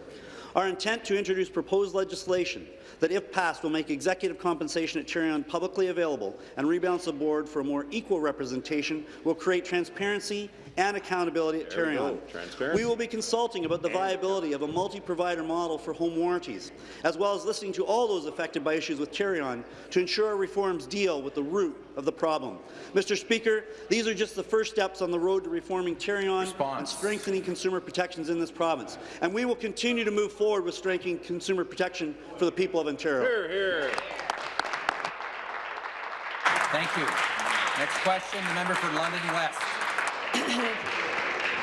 Speaker 15: Our intent to introduce proposed legislation that, if passed, will make executive compensation at Tarion publicly available and rebalance the board for a more equal representation will create transparency and accountability at
Speaker 16: There we
Speaker 15: Tarion.
Speaker 16: go, transparency.
Speaker 15: We will be consulting about the viability of a multi-provider model for home warranties, as well as listening to all those affected by issues with Tarion to ensure our reforms deal with the root of the problem. Mr. Speaker, these are just the first steps on the road to reforming Tarion and strengthening consumer protections in this province. And we will continue to move forward with strengthening consumer protection for the people of Ontario.
Speaker 16: Hear, hear.
Speaker 1: Thank you. Next question, the member for London West.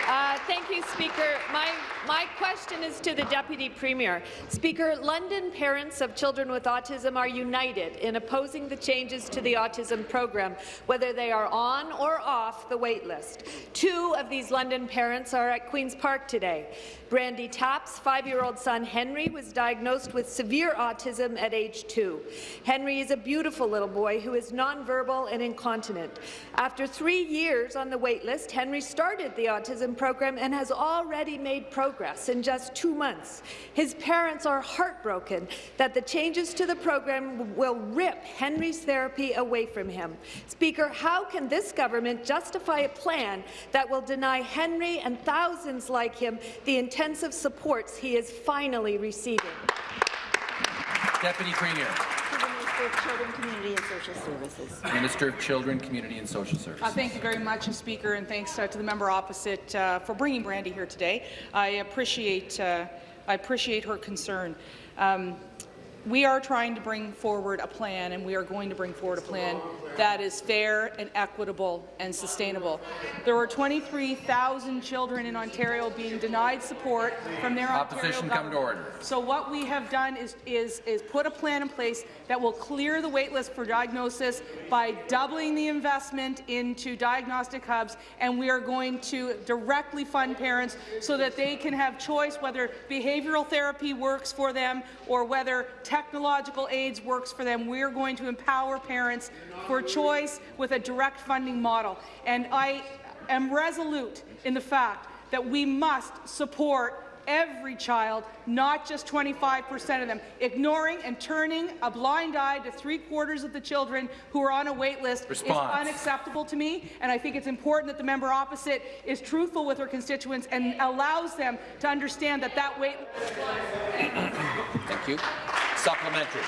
Speaker 17: Uh, thank you, Speaker. My, my question is to the Deputy Premier. Speaker, London parents of children with autism are united in opposing the changes to the autism program, whether they are on or off the wait list. Two of these London parents are at Queen's Park today. Brandy Tapp's five-year-old son Henry was diagnosed with severe autism at age two. Henry is a beautiful little boy who is nonverbal and incontinent. After three years on the wait list, Henry started the autism program and has already made progress in just two months. His parents are heartbroken that the changes to the program will rip Henry's therapy away from him. Speaker, how can this government justify a plan that will deny Henry and thousands like him the intensive supports he is finally receiving?
Speaker 1: Deputy Premier.
Speaker 4: Minister of Children, Community and Social Services.
Speaker 1: Minister of Children, Community and Social Services.
Speaker 3: Uh, thank you very much, Speaker, and thanks uh, to the member opposite uh, for bringing Brandy here today. I appreciate, uh, I appreciate her concern. Um, we are trying to bring forward a plan, and we are going to bring forward a plan that is fair and equitable and sustainable. There were 23,000 children in Ontario being denied support from their
Speaker 1: Opposition
Speaker 3: Ontario
Speaker 1: come to
Speaker 3: government.
Speaker 1: order.
Speaker 3: So what we have done is, is, is put a plan in place that will clear the waitlist for diagnosis by doubling the investment into diagnostic hubs, and we are going to directly fund parents so that they can have choice whether behavioral therapy works for them or whether technological aids works for them. We are going to empower parents for choice with a direct funding model. And I am resolute in the fact that we must support every child, not just 25 percent of them. Ignoring and turning a blind eye to three-quarters of the children who are on a wait list
Speaker 1: Response.
Speaker 3: is unacceptable to me, and I think it's important that the member opposite is truthful with her constituents and allows them to understand that that wait
Speaker 1: Thank you. Supplementary.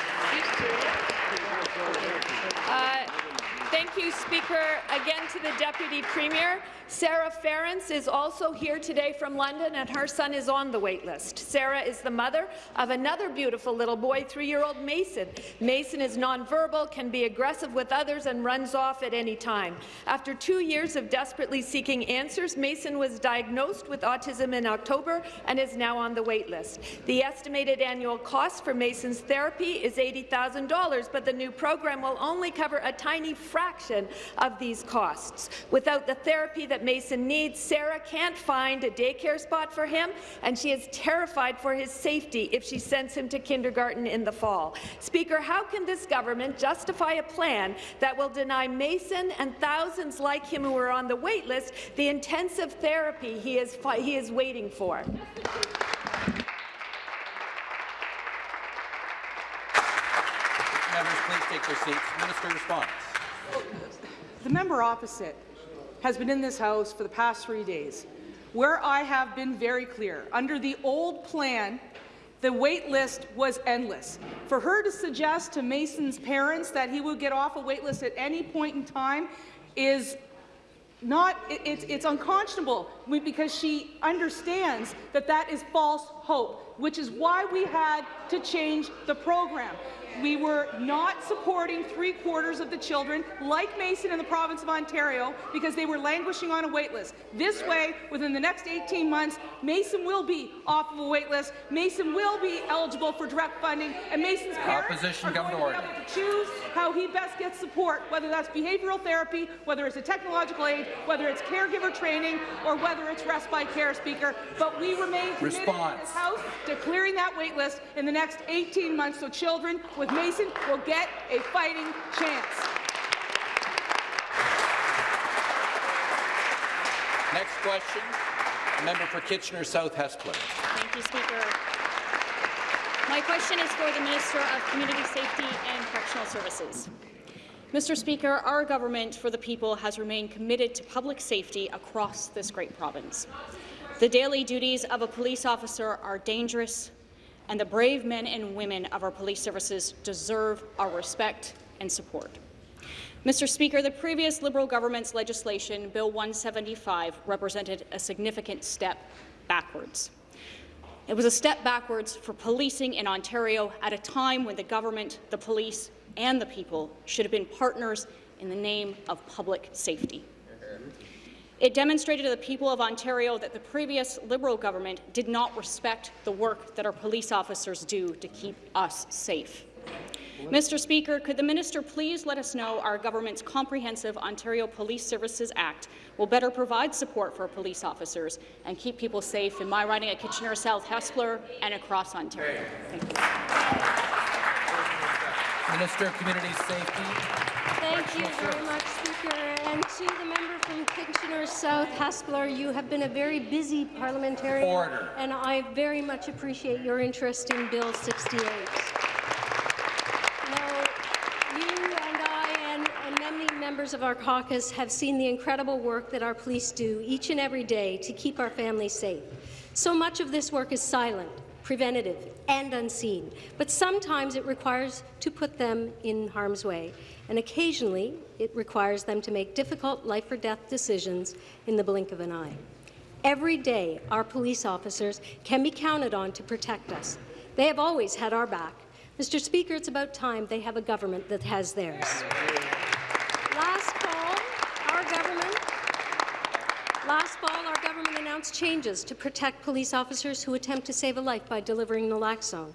Speaker 17: Thank you, Speaker. Again to the Deputy Premier. Sarah Ference is also here today from London, and her son is on the wait list. Sarah is the mother of another beautiful little boy, three-year-old Mason. Mason is nonverbal, can be aggressive with others, and runs off at any time. After two years of desperately seeking answers, Mason was diagnosed with autism in October and is now on the wait list. The estimated annual cost for Mason's therapy is $80,000, but the new program will only cover a tiny fraction of these costs. Without the therapy that Mason needs, Sarah can't find a daycare spot for him, and she is terrified for his safety if she sends him to kindergarten in the fall. Speaker, how can this government justify a plan that will deny Mason and thousands like him who are on the wait list the intensive therapy he is, he is waiting for?
Speaker 1: Members, please take their seats. Minister response.
Speaker 3: The member opposite has been in this House for the past three days, where I have been very clear. Under the old plan, the wait list was endless. For her to suggest to Mason's parents that he would get off a wait list at any point in time is not, it, it's, it's unconscionable because she understands that that is false hope, which is why we had to change the program. We were not supporting three-quarters of the children, like Mason in the province of Ontario, because they were languishing on a wait list. This way, within the next 18 months, Mason will be off of a wait list, Mason will be eligible for direct funding, and Mason's parents
Speaker 1: Opposition,
Speaker 3: are going
Speaker 1: to
Speaker 3: be able to choose how he best gets support, whether that's behavioral therapy, whether it's a technological aid, whether it's caregiver training, or whether it's respite care, Speaker. But we remain committed in this House to clearing that wait list in the next 18 months so children with Mason will get a fighting chance.
Speaker 1: Next question, member for Kitchener South Hespeler.
Speaker 18: Thank you, Speaker. My question is for the Minister of Community Safety and Correctional Services. Mr. Speaker, our government for the people has remained committed to public safety across this great province. The daily duties of a police officer are dangerous, and the brave men and women of our police services deserve our respect and support. Mr. Speaker, the previous Liberal government's legislation, Bill 175, represented a significant step backwards. It was a step backwards for policing in Ontario at a time when the government, the police, and the people should have been partners in the name of public safety. It demonstrated to the people of Ontario that the previous Liberal government did not respect the work that our police officers do to keep us safe. Mr. Speaker, could the minister please let us know our government's comprehensive Ontario Police Services Act will better provide support for police officers and keep people safe in my riding at Kitchener South Hespeler and across Ontario. Thank you.
Speaker 1: Minister of Community Safety.
Speaker 19: Thank you very much, Speaker. To the member from Kitchener South, Hespeler, you have been a very busy parliamentarian.
Speaker 1: Order.
Speaker 19: And I very much appreciate your interest in Bill 68. Now, you and I and, and many members of our caucus have seen the incredible work that our police do each and every day to keep our families safe. So much of this work is silent, preventative, and unseen, but sometimes it requires to put them in harm's way, and occasionally it requires them to make difficult life-or-death decisions in the blink of an eye. Every day, our police officers can be counted on to protect us. They have always had our back. Mr. Speaker, it's about time they have a government that has theirs. Last fall, our government Last fall, our government announced changes to protect police officers who attempt to save a life by delivering naloxone.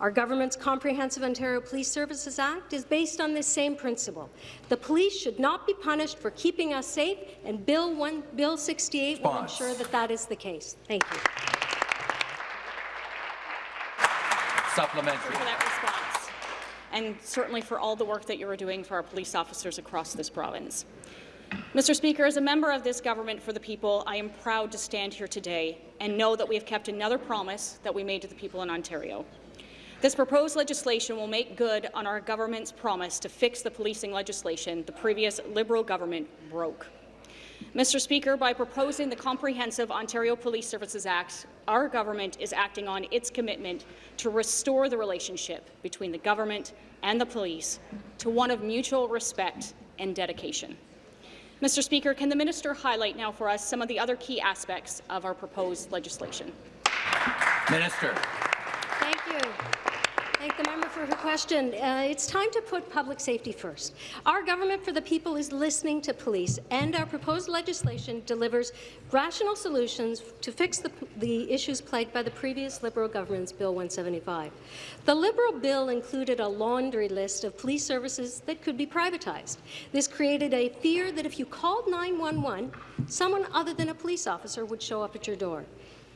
Speaker 19: Our government's Comprehensive Ontario Police Services Act is based on this same principle. The police should not be punished for keeping us safe, and Bill, 1, Bill 68 will ensure that that is the case. Thank you.
Speaker 1: Supplementary.
Speaker 18: for that response, and certainly for all the work that you are doing for our police officers across this province. Mr. Speaker, as a member of this government for the people, I am proud to stand here today and know that we have kept another promise that we made to the people in Ontario. This proposed legislation will make good on our government's promise to fix the policing legislation the previous Liberal government broke. Mr. Speaker, by proposing the Comprehensive Ontario Police Services Act, our government is acting on its commitment to restore the relationship between the government and the police to one of mutual respect and dedication. Mr. Speaker, can the minister highlight now for us some of the other key aspects of our proposed legislation?
Speaker 1: Minister.
Speaker 19: Thank you. Thank the member for her question. Uh, it's time to put public safety first. Our government for the people is listening to police, and our proposed legislation delivers rational solutions to fix the, the issues plagued by the previous Liberal government's Bill 175. The Liberal bill included a laundry list of police services that could be privatized. This created a fear that if you called 911, someone other than a police officer would show up at your door.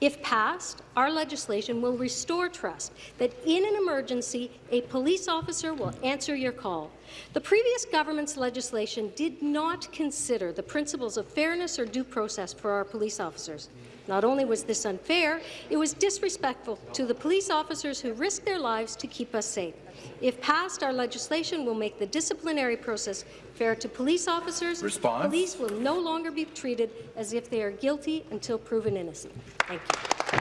Speaker 19: If passed, our legislation will restore trust that in an emergency, a police officer will answer your call. The previous government's legislation did not consider the principles of fairness or due process for our police officers. Not only was this unfair, it was disrespectful to the police officers who risk their lives to keep us safe. If passed, our legislation will make the disciplinary process fair to police officers.
Speaker 1: Response.
Speaker 19: Police will no longer be treated as if they are guilty until proven innocent. Thank you.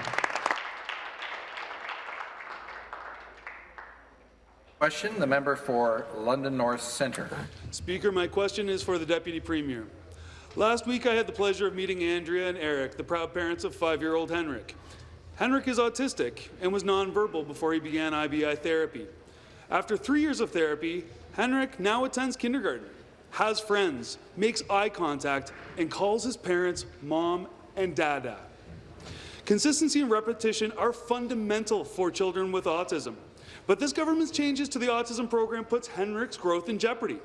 Speaker 1: Question, the member for London North Centre.
Speaker 20: Speaker, my question is for the Deputy Premier. Last week, I had the pleasure of meeting Andrea and Eric, the proud parents of five-year-old Henrik. Henrik is autistic and was nonverbal before he began IBI therapy. After three years of therapy, Henrik now attends kindergarten, has friends, makes eye contact, and calls his parents mom and dada. Consistency and repetition are fundamental for children with autism. But this government's changes to the autism program puts Henrik's growth in jeopardy.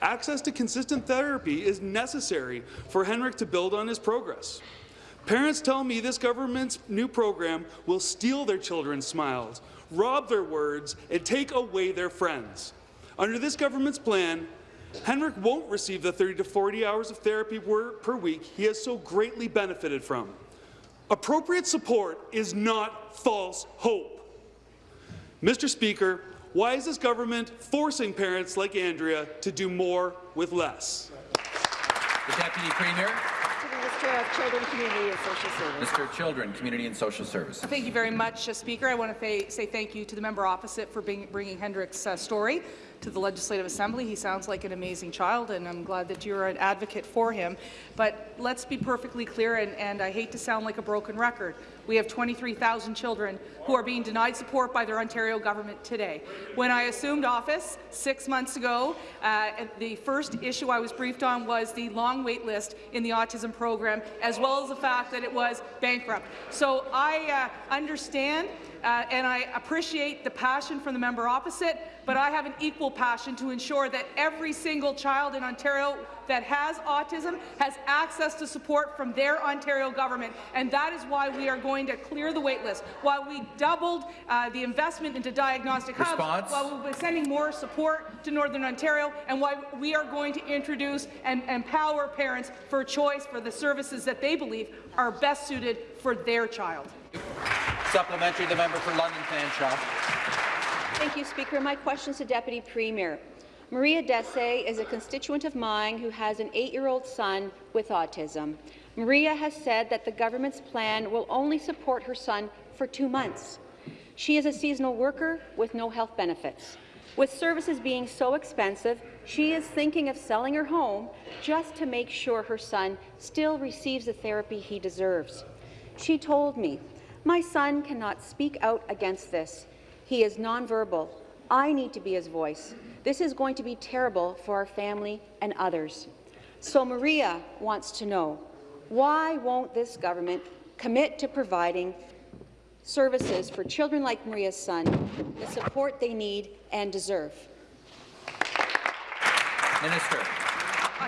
Speaker 20: Access to consistent therapy is necessary for Henrik to build on his progress. Parents tell me this government's new program will steal their children's smiles, rob their words, and take away their friends. Under this government's plan, Henrik won't receive the 30 to 40 hours of therapy per week he has so greatly benefited from. Appropriate support is not false hope. Mr. Speaker, why is this government forcing parents like Andrea to do more with less?
Speaker 1: The Deputy Premier.
Speaker 6: Minister of Children, Community and Social Services.
Speaker 1: Mr. Children, Community and Social Services.
Speaker 3: Thank you very much, uh, Speaker. I want to say thank you to the member opposite for bring, bringing Hendrik's uh, story to the Legislative Assembly. He sounds like an amazing child, and I'm glad that you're an advocate for him. But let's be perfectly clear, and, and I hate to sound like a broken record. We have 23,000 children who are being denied support by their Ontario government today. When I assumed office six months ago, uh, the first issue I was briefed on was the long wait list in the autism program, as well as the fact that it was bankrupt. So I uh, understand uh, and I appreciate the passion from the member opposite, but I have an equal passion to ensure that every single child in Ontario that has autism has access to support from their Ontario government, and that is why we are going to clear the waitlist, while we doubled uh, the investment into diagnostic
Speaker 1: Response.
Speaker 3: hubs, while we're sending more support to Northern Ontario, and why we are going to introduce and empower parents for choice for the services that they believe are best suited for their child.
Speaker 1: Supplementary, the member for London Fanshawe.
Speaker 21: Thank you, Speaker. My question is to Deputy Premier. Maria Desse is a constituent of mine who has an eight-year-old son with autism. Maria has said that the government's plan will only support her son for two months. She is a seasonal worker with no health benefits. With services being so expensive, she is thinking of selling her home just to make sure her son still receives the therapy he deserves. She told me, my son cannot speak out against this. He is nonverbal. I need to be his voice. This is going to be terrible for our family and others. So Maria wants to know, why won't this government commit to providing services for children like Maria's son, the support they need and deserve?
Speaker 1: Minister.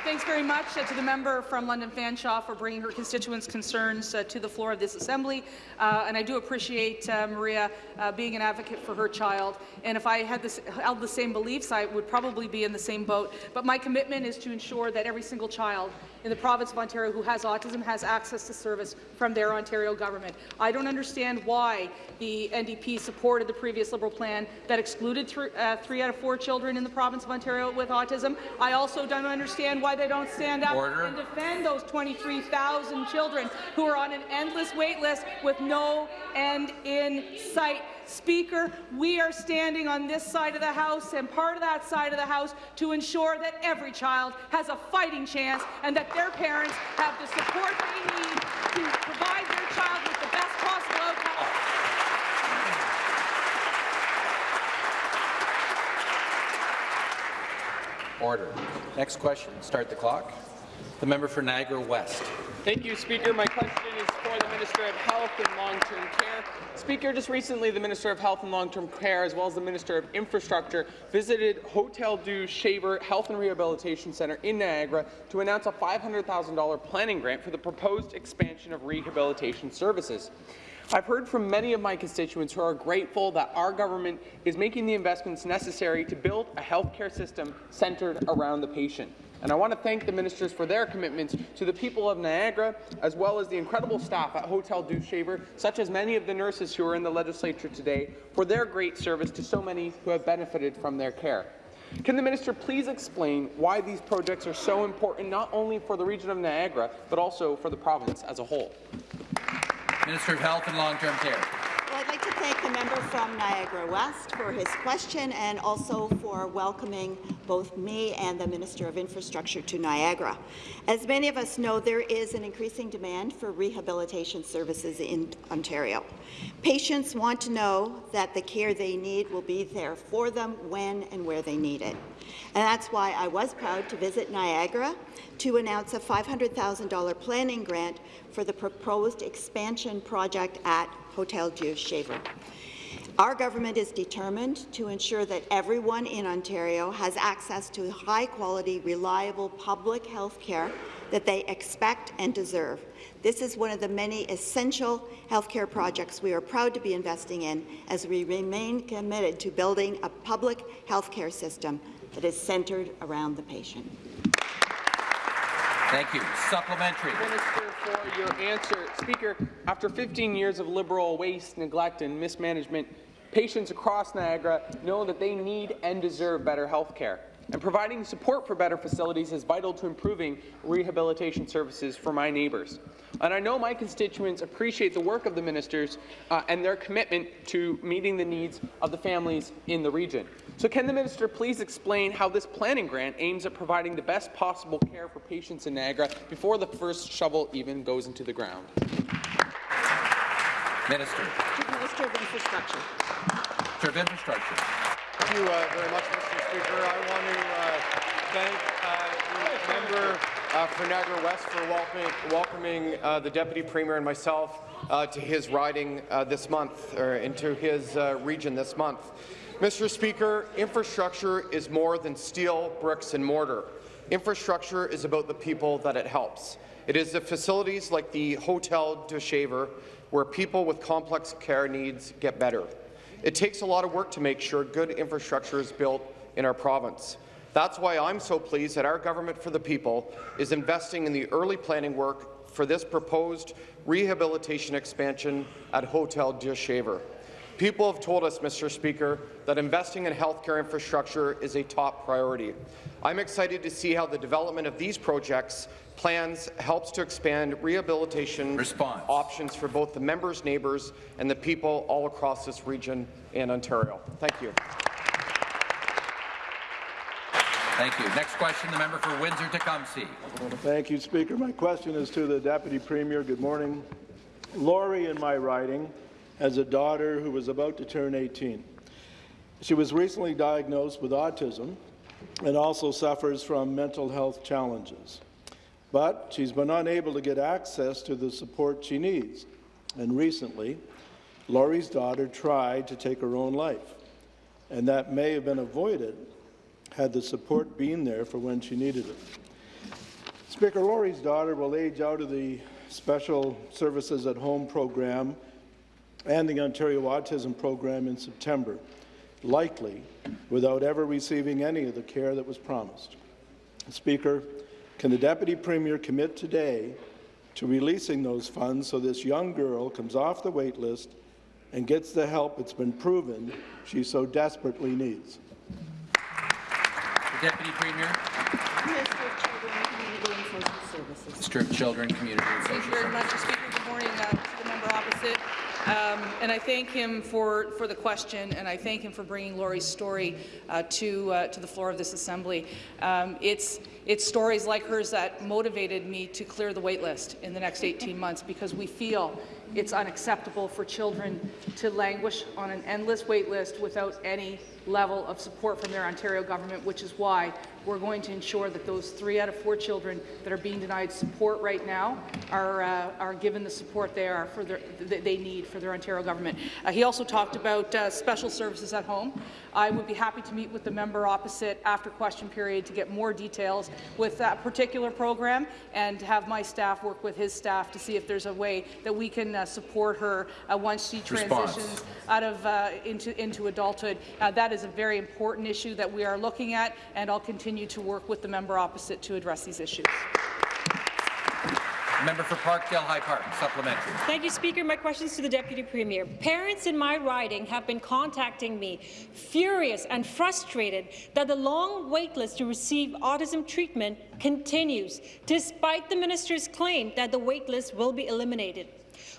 Speaker 3: Thanks very much uh, to the member from London Fanshawe for bringing her constituents' concerns uh, to the floor of this Assembly. Uh, and I do appreciate uh, Maria uh, being an advocate for her child. And if I had this, held the same beliefs, I would probably be in the same boat. But my commitment is to ensure that every single child in the province of Ontario who has autism has access to service from their Ontario government. I don't understand why the NDP supported the previous Liberal plan that excluded th uh, three out of four children in the province of Ontario with autism. I also don't understand why they don't stand up
Speaker 1: Order.
Speaker 3: and defend those 23,000 children who are on an endless wait list with no end in sight. Speaker, we are standing on this side of the House and part of that side of the House to ensure that every child has a fighting chance and that their parents have the support they need to provide their child with the best possible outcome.
Speaker 1: Order. Next question. Start the clock. The member for Niagara West.
Speaker 22: Thank you, Speaker. My question is for the Minister of Health and Long-Term Care. Speaker, just recently the Minister of Health and Long-Term Care, as well as the Minister of Infrastructure, visited Hotel Dieu Shaver Health and Rehabilitation Centre in Niagara to announce a $500,000 planning grant for the proposed expansion of rehabilitation services. I've heard from many of my constituents who are grateful that our government is making the investments necessary to build a healthcare system centred around the patient. And I want to thank the ministers for their commitments to the people of Niagara, as well as the incredible staff at Hotel Dieu Shaver, such as many of the nurses who are in the legislature today, for their great service to so many who have benefited from their care. Can the minister please explain why these projects are so important not only for the region of Niagara, but also for the province as a whole?
Speaker 1: Minister of Health and Long-Term Care.
Speaker 4: Well, I'd like to thank the member from Niagara West for his question and also for welcoming both me and the Minister of Infrastructure to Niagara. As many of us know, there is an increasing demand for rehabilitation services in Ontario. Patients want to know that the care they need will be there for them when and where they need it. And that's why I was proud to visit Niagara to announce a $500,000 planning grant for the proposed expansion project at Hotel Dieu Shaver. Our government is determined to ensure that everyone in Ontario has access to high-quality, reliable public health care that they expect and deserve. This is one of the many essential healthcare projects we are proud to be investing in as we remain committed to building a public healthcare system that is centred around the patient.
Speaker 1: Thank you. Supplementary.
Speaker 22: Minister, for your answer. Speaker, after 15 years of Liberal waste, neglect and mismanagement, patients across Niagara know that they need and deserve better health care. And providing support for better facilities is vital to improving rehabilitation services for my neighbours. And I know my constituents appreciate the work of the ministers uh, and their commitment to meeting the needs of the families in the region. So can the minister please explain how this planning grant aims at providing the best possible care for patients in Niagara before the first shovel even goes into the ground?
Speaker 1: Minister.
Speaker 4: Minister of Infrastructure.
Speaker 1: Minister of Infrastructure.
Speaker 23: Thank you uh, very much, Mr. Speaker. I want to uh, thank uh, the member uh, for Niagara West for welcoming, welcoming uh, the Deputy Premier and myself uh, to his riding uh, this month, or into his uh, region this month. Mr. Speaker, infrastructure is more than steel, bricks and mortar. Infrastructure is about the people that it helps. It is the facilities like the Hotel Dieu Shaver where people with complex care needs get better. It takes a lot of work to make sure good infrastructure is built in our province. That's why I'm so pleased that our Government for the People is investing in the early planning work for this proposed rehabilitation expansion at Hotel Dieu Shaver. People have told us, Mr. Speaker, that investing in healthcare infrastructure is a top priority. I'm excited to see how the development of these projects plans helps to expand rehabilitation
Speaker 1: Response.
Speaker 23: options for both the members' neighbours and the people all across this region in Ontario. Thank you.
Speaker 1: Thank you. Next question, the member for Windsor-Tecumseh.
Speaker 24: Thank you, Speaker. My question is to the Deputy Premier. Good morning. Lori in my riding has a daughter who was about to turn 18. She was recently diagnosed with autism and also suffers from mental health challenges. But she's been unable to get access to the support she needs. And recently, Laurie's daughter tried to take her own life, and that may have been avoided had the support been there for when she needed it. Speaker, Laurie's daughter will age out of the Special Services at Home program and the Ontario Autism Program in September, likely without ever receiving any of the care that was promised. Speaker, can the Deputy Premier commit today to releasing those funds so this young girl comes off the wait list and gets the help it's been proven she so desperately needs?
Speaker 1: The Deputy Premier.
Speaker 4: Minister of Children, Community and Social Services.
Speaker 1: Minister of Children, Community and
Speaker 3: Thank you very much, Speaker. Good morning uh, to the member opposite. Um, and I thank him for, for the question, and I thank him for bringing Laurie's story uh, to, uh, to the floor of this Assembly. Um, it's, it's stories like hers that motivated me to clear the wait list in the next 18 months because we feel it's unacceptable for children to languish on an endless wait list without any level of support from their Ontario government, which is why we're going to ensure that those three out of four children that are being denied support right now are, uh, are given the support they, are for their, that they need for their Ontario government. Uh, he also talked about uh, special services at home. I would be happy to meet with the member opposite after question period to get more details with that particular program and have my staff work with his staff to see if there's a way that we can uh, support her uh, once she
Speaker 1: Response.
Speaker 3: transitions out of uh, into into adulthood. That is a very important issue that we are looking at, and I'll continue to work with the member opposite to address these issues.
Speaker 1: Member for Parkdale High Park, supplementary.
Speaker 25: Thank you, Speaker. My question is to the Deputy Premier. Parents in my riding have been contacting me, furious and frustrated that the long wait list to receive autism treatment continues, despite the minister's claim that the wait list will be eliminated.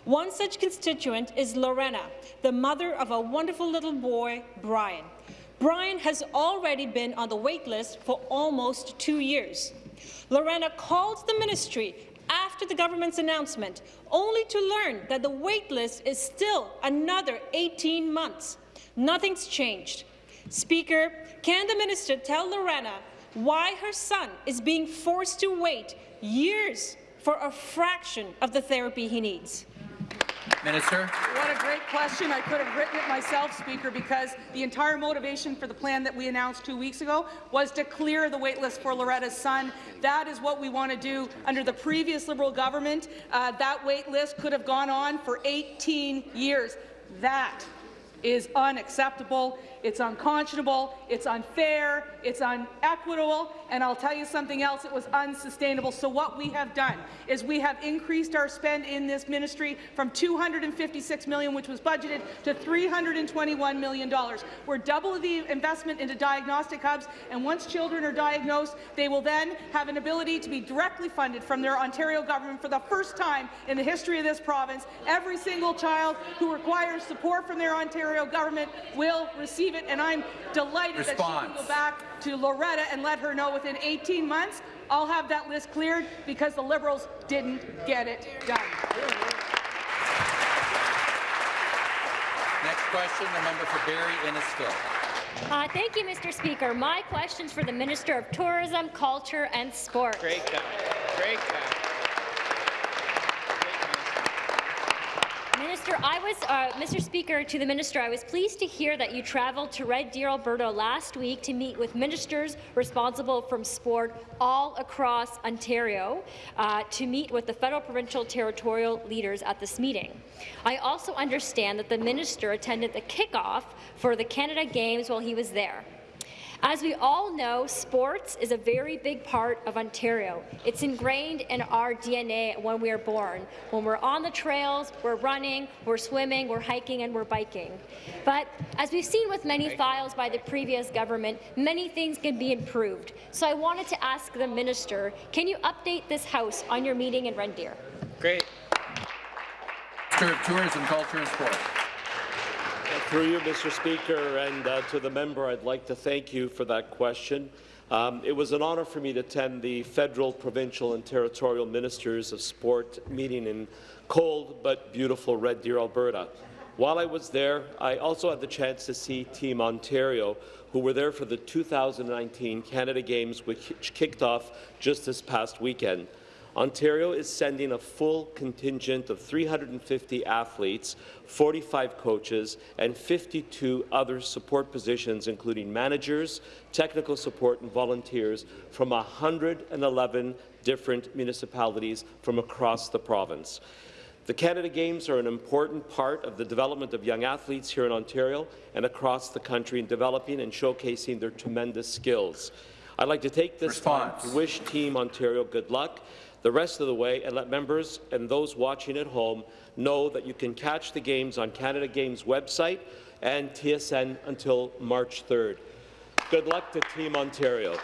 Speaker 25: One such constituent is Lorena, the mother of a wonderful little boy, Brian. Brian has already been on the wait list for almost two years. Lorena called the ministry after the government's announcement, only to learn that the wait list is still another 18 months. Nothing's changed. Speaker, can the minister tell Lorena why her son is being forced to wait years for a fraction of the therapy he needs?
Speaker 1: Minister.
Speaker 3: What a great question. I could have written it myself, Speaker, because the entire motivation for the plan that we announced two weeks ago was to clear the waitlist for Loretta's son. That is what we want to do under the previous Liberal government. Uh, that waitlist could have gone on for 18 years. That is unacceptable. It's unconscionable, it's unfair, it's unequitable, and I'll tell you something else, it was unsustainable. So what we have done is we have increased our spend in this ministry from 256 million, which was budgeted, to $321 million. We're double the investment into diagnostic hubs, and once children are diagnosed, they will then have an ability to be directly funded from their Ontario government for the first time in the history of this province. Every single child who requires support from their Ontario government will receive it, and I'm delighted
Speaker 1: Response.
Speaker 3: that she can go back to Loretta and let her know within 18 months I'll have that list cleared because the Liberals didn't get it done.
Speaker 1: Next question, the member for Barrie Innisfil.
Speaker 26: Uh, thank you, Mr. Speaker. My question's for the Minister of Tourism, Culture and Sport.
Speaker 13: Great guy. Great guy.
Speaker 26: Minister, I was, uh, Mr. Speaker, to the Minister, I was pleased to hear that you travelled to Red Deer, Alberta last week to meet with ministers responsible from sport all across Ontario uh, to meet with the federal, provincial, territorial leaders at this meeting. I also understand that the minister attended the kickoff for the Canada Games while he was there. As we all know, sports is a very big part of Ontario. It's ingrained in our DNA when we are born. When we're on the trails, we're running, we're swimming, we're hiking, and we're biking. But as we've seen with many files by the previous government, many things can be improved. So I wanted to ask the minister, can you update this House on your meeting in Red Deer?
Speaker 13: Great.
Speaker 1: Minister of Tourism, Culture and Sport.
Speaker 27: Through you, Mr. Speaker, and uh, to the member, I'd like to thank you for that question. Um, it was an honour for me to attend the federal, provincial and territorial ministers of sport meeting in cold but beautiful Red Deer, Alberta. While I was there, I also had the chance to see Team Ontario, who were there for the 2019 Canada Games, which kicked off just this past weekend. Ontario is sending a full contingent of 350 athletes, 45 coaches, and 52 other support positions, including managers, technical support, and volunteers from 111 different municipalities from across the province. The Canada Games are an important part of the development of young athletes here in Ontario and across the country in developing and showcasing their tremendous skills. I'd like to take this
Speaker 1: Response.
Speaker 27: time to wish Team Ontario good luck the rest of the way and let members and those watching at home know that you can catch the games on Canada Games website and TSN until March 3rd. Good luck to Team Ontario.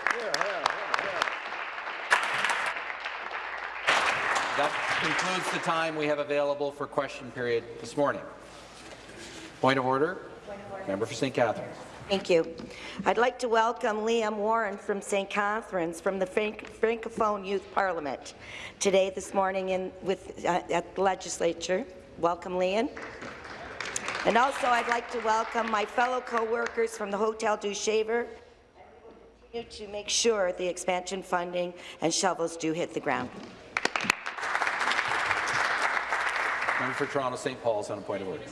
Speaker 1: That concludes the time we have available for question period this morning. Point of order. Member for St. Catharines.
Speaker 28: Thank you. I'd like to welcome Liam Warren from St. Catharines from the Franc Francophone Youth Parliament today, this morning, in, with, uh, at the legislature. Welcome, Liam. And also, I'd like to welcome my fellow co-workers from the Hotel Dieu Shaver to make sure the expansion funding and shovels do hit the ground.
Speaker 1: Member for Toronto St. Paul's on a point of order.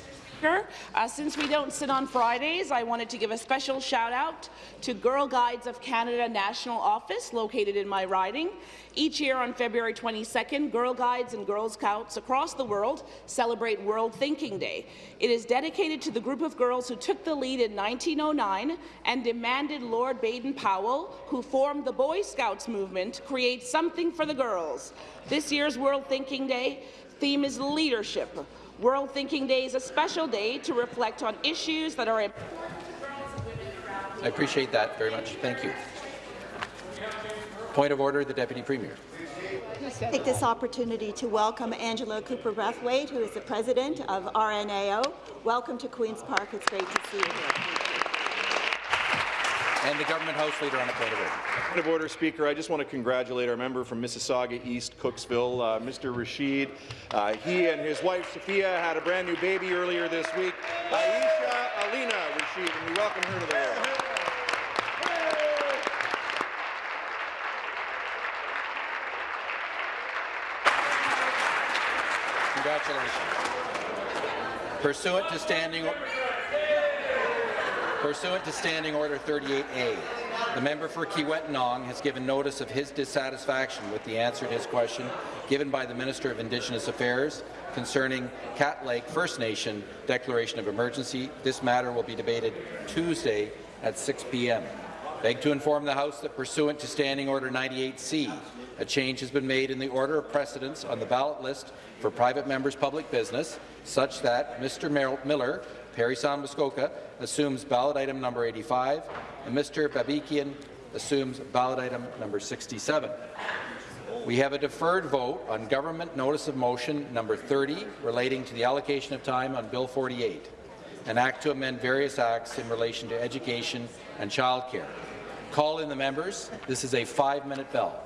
Speaker 29: Uh, since we don't sit on Fridays, I wanted to give a special shout out to Girl Guides of Canada National Office located in my riding. Each year on February 22nd, Girl Guides and Girl Scouts across the world celebrate World Thinking Day. It is dedicated to the group of girls who took the lead in 1909 and demanded Lord Baden-Powell, who formed the Boy Scouts movement, create something for the girls. This year's World Thinking Day theme is leadership. World Thinking Day is a special day to reflect on issues that are important to girls and women around
Speaker 1: I appreciate that very much. Thank you. Point of order, the Deputy Premier.
Speaker 4: take this opportunity to welcome Angela Cooper-Brathwaite, who is the president of RNAO. Welcome to Queen's Park. It's great to see you here.
Speaker 1: And the government House Leader on a point of order.
Speaker 16: Point of order, Speaker. I just want to congratulate our member from Mississauga East, Cooksville, uh, Mr. Rasheed. Uh, he and his wife, Sophia, had a brand new baby earlier this week, Aisha Alina Rasheed, and we welcome her to the world.
Speaker 1: Congratulations. Pursuant to standing Pursuant to Standing Order 38A, the member for Kiiwetinoong has given notice of his dissatisfaction with the answer to his question given by the Minister of Indigenous Affairs concerning Cat Lake First Nation declaration of emergency. This matter will be debated Tuesday at 6 p.m. Beg to inform the House that pursuant to Standing Order 98C, a change has been made in the order of precedence on the ballot list for private members' public business, such that Mr. Miller, Parry Sound Muskoka, assumes ballot item number 85, and Mr. Babikian assumes ballot item number 67. We have a deferred vote on Government Notice of Motion number 30 relating to the allocation of time on Bill 48, an act to amend various acts in relation to education and childcare. Call in the members. This is a five-minute bell.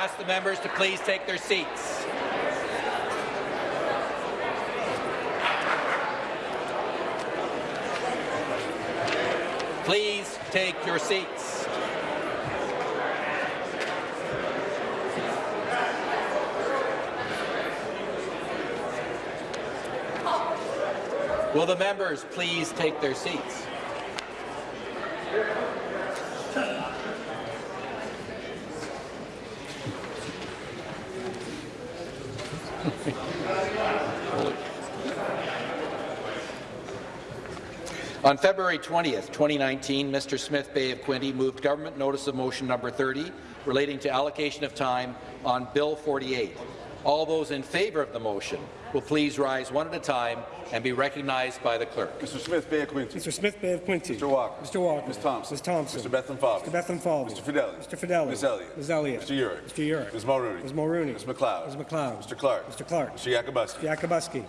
Speaker 1: Ask the members to please take their seats. Please take your seats. Will the members please take their seats? On February 20th, 2019, Mr. Smith Bay of Quinte moved government notice of motion number 30 relating to allocation of time on Bill 48. All those in favour of the motion will please rise one at a time and be recognized by the clerk.
Speaker 30: Mr. Smith Bay of Quinte.
Speaker 31: Mr. Smith Bay of Quinte.
Speaker 30: Mr. Walker.
Speaker 31: Mr. Walker.
Speaker 30: Ms. Thompson.
Speaker 31: Ms. Thompson.
Speaker 30: Mr. Bethlenfalvy.
Speaker 31: Mr. Bethlenfalvy.
Speaker 30: Mr. Fedeli.
Speaker 31: Mr. Fedeli.
Speaker 30: Ms. Elliott.
Speaker 31: Ms. Elliott.
Speaker 30: Mr. Yurek.
Speaker 31: Mr. Yurek.
Speaker 30: Ms. Mulroney.
Speaker 31: Ms. Mulroney.
Speaker 30: Ms. McLeod.
Speaker 31: Ms. McLeod.
Speaker 30: Mr. Clark.
Speaker 31: Mr. Clark.
Speaker 30: Mr. Yakabuski.
Speaker 31: Yakabuski.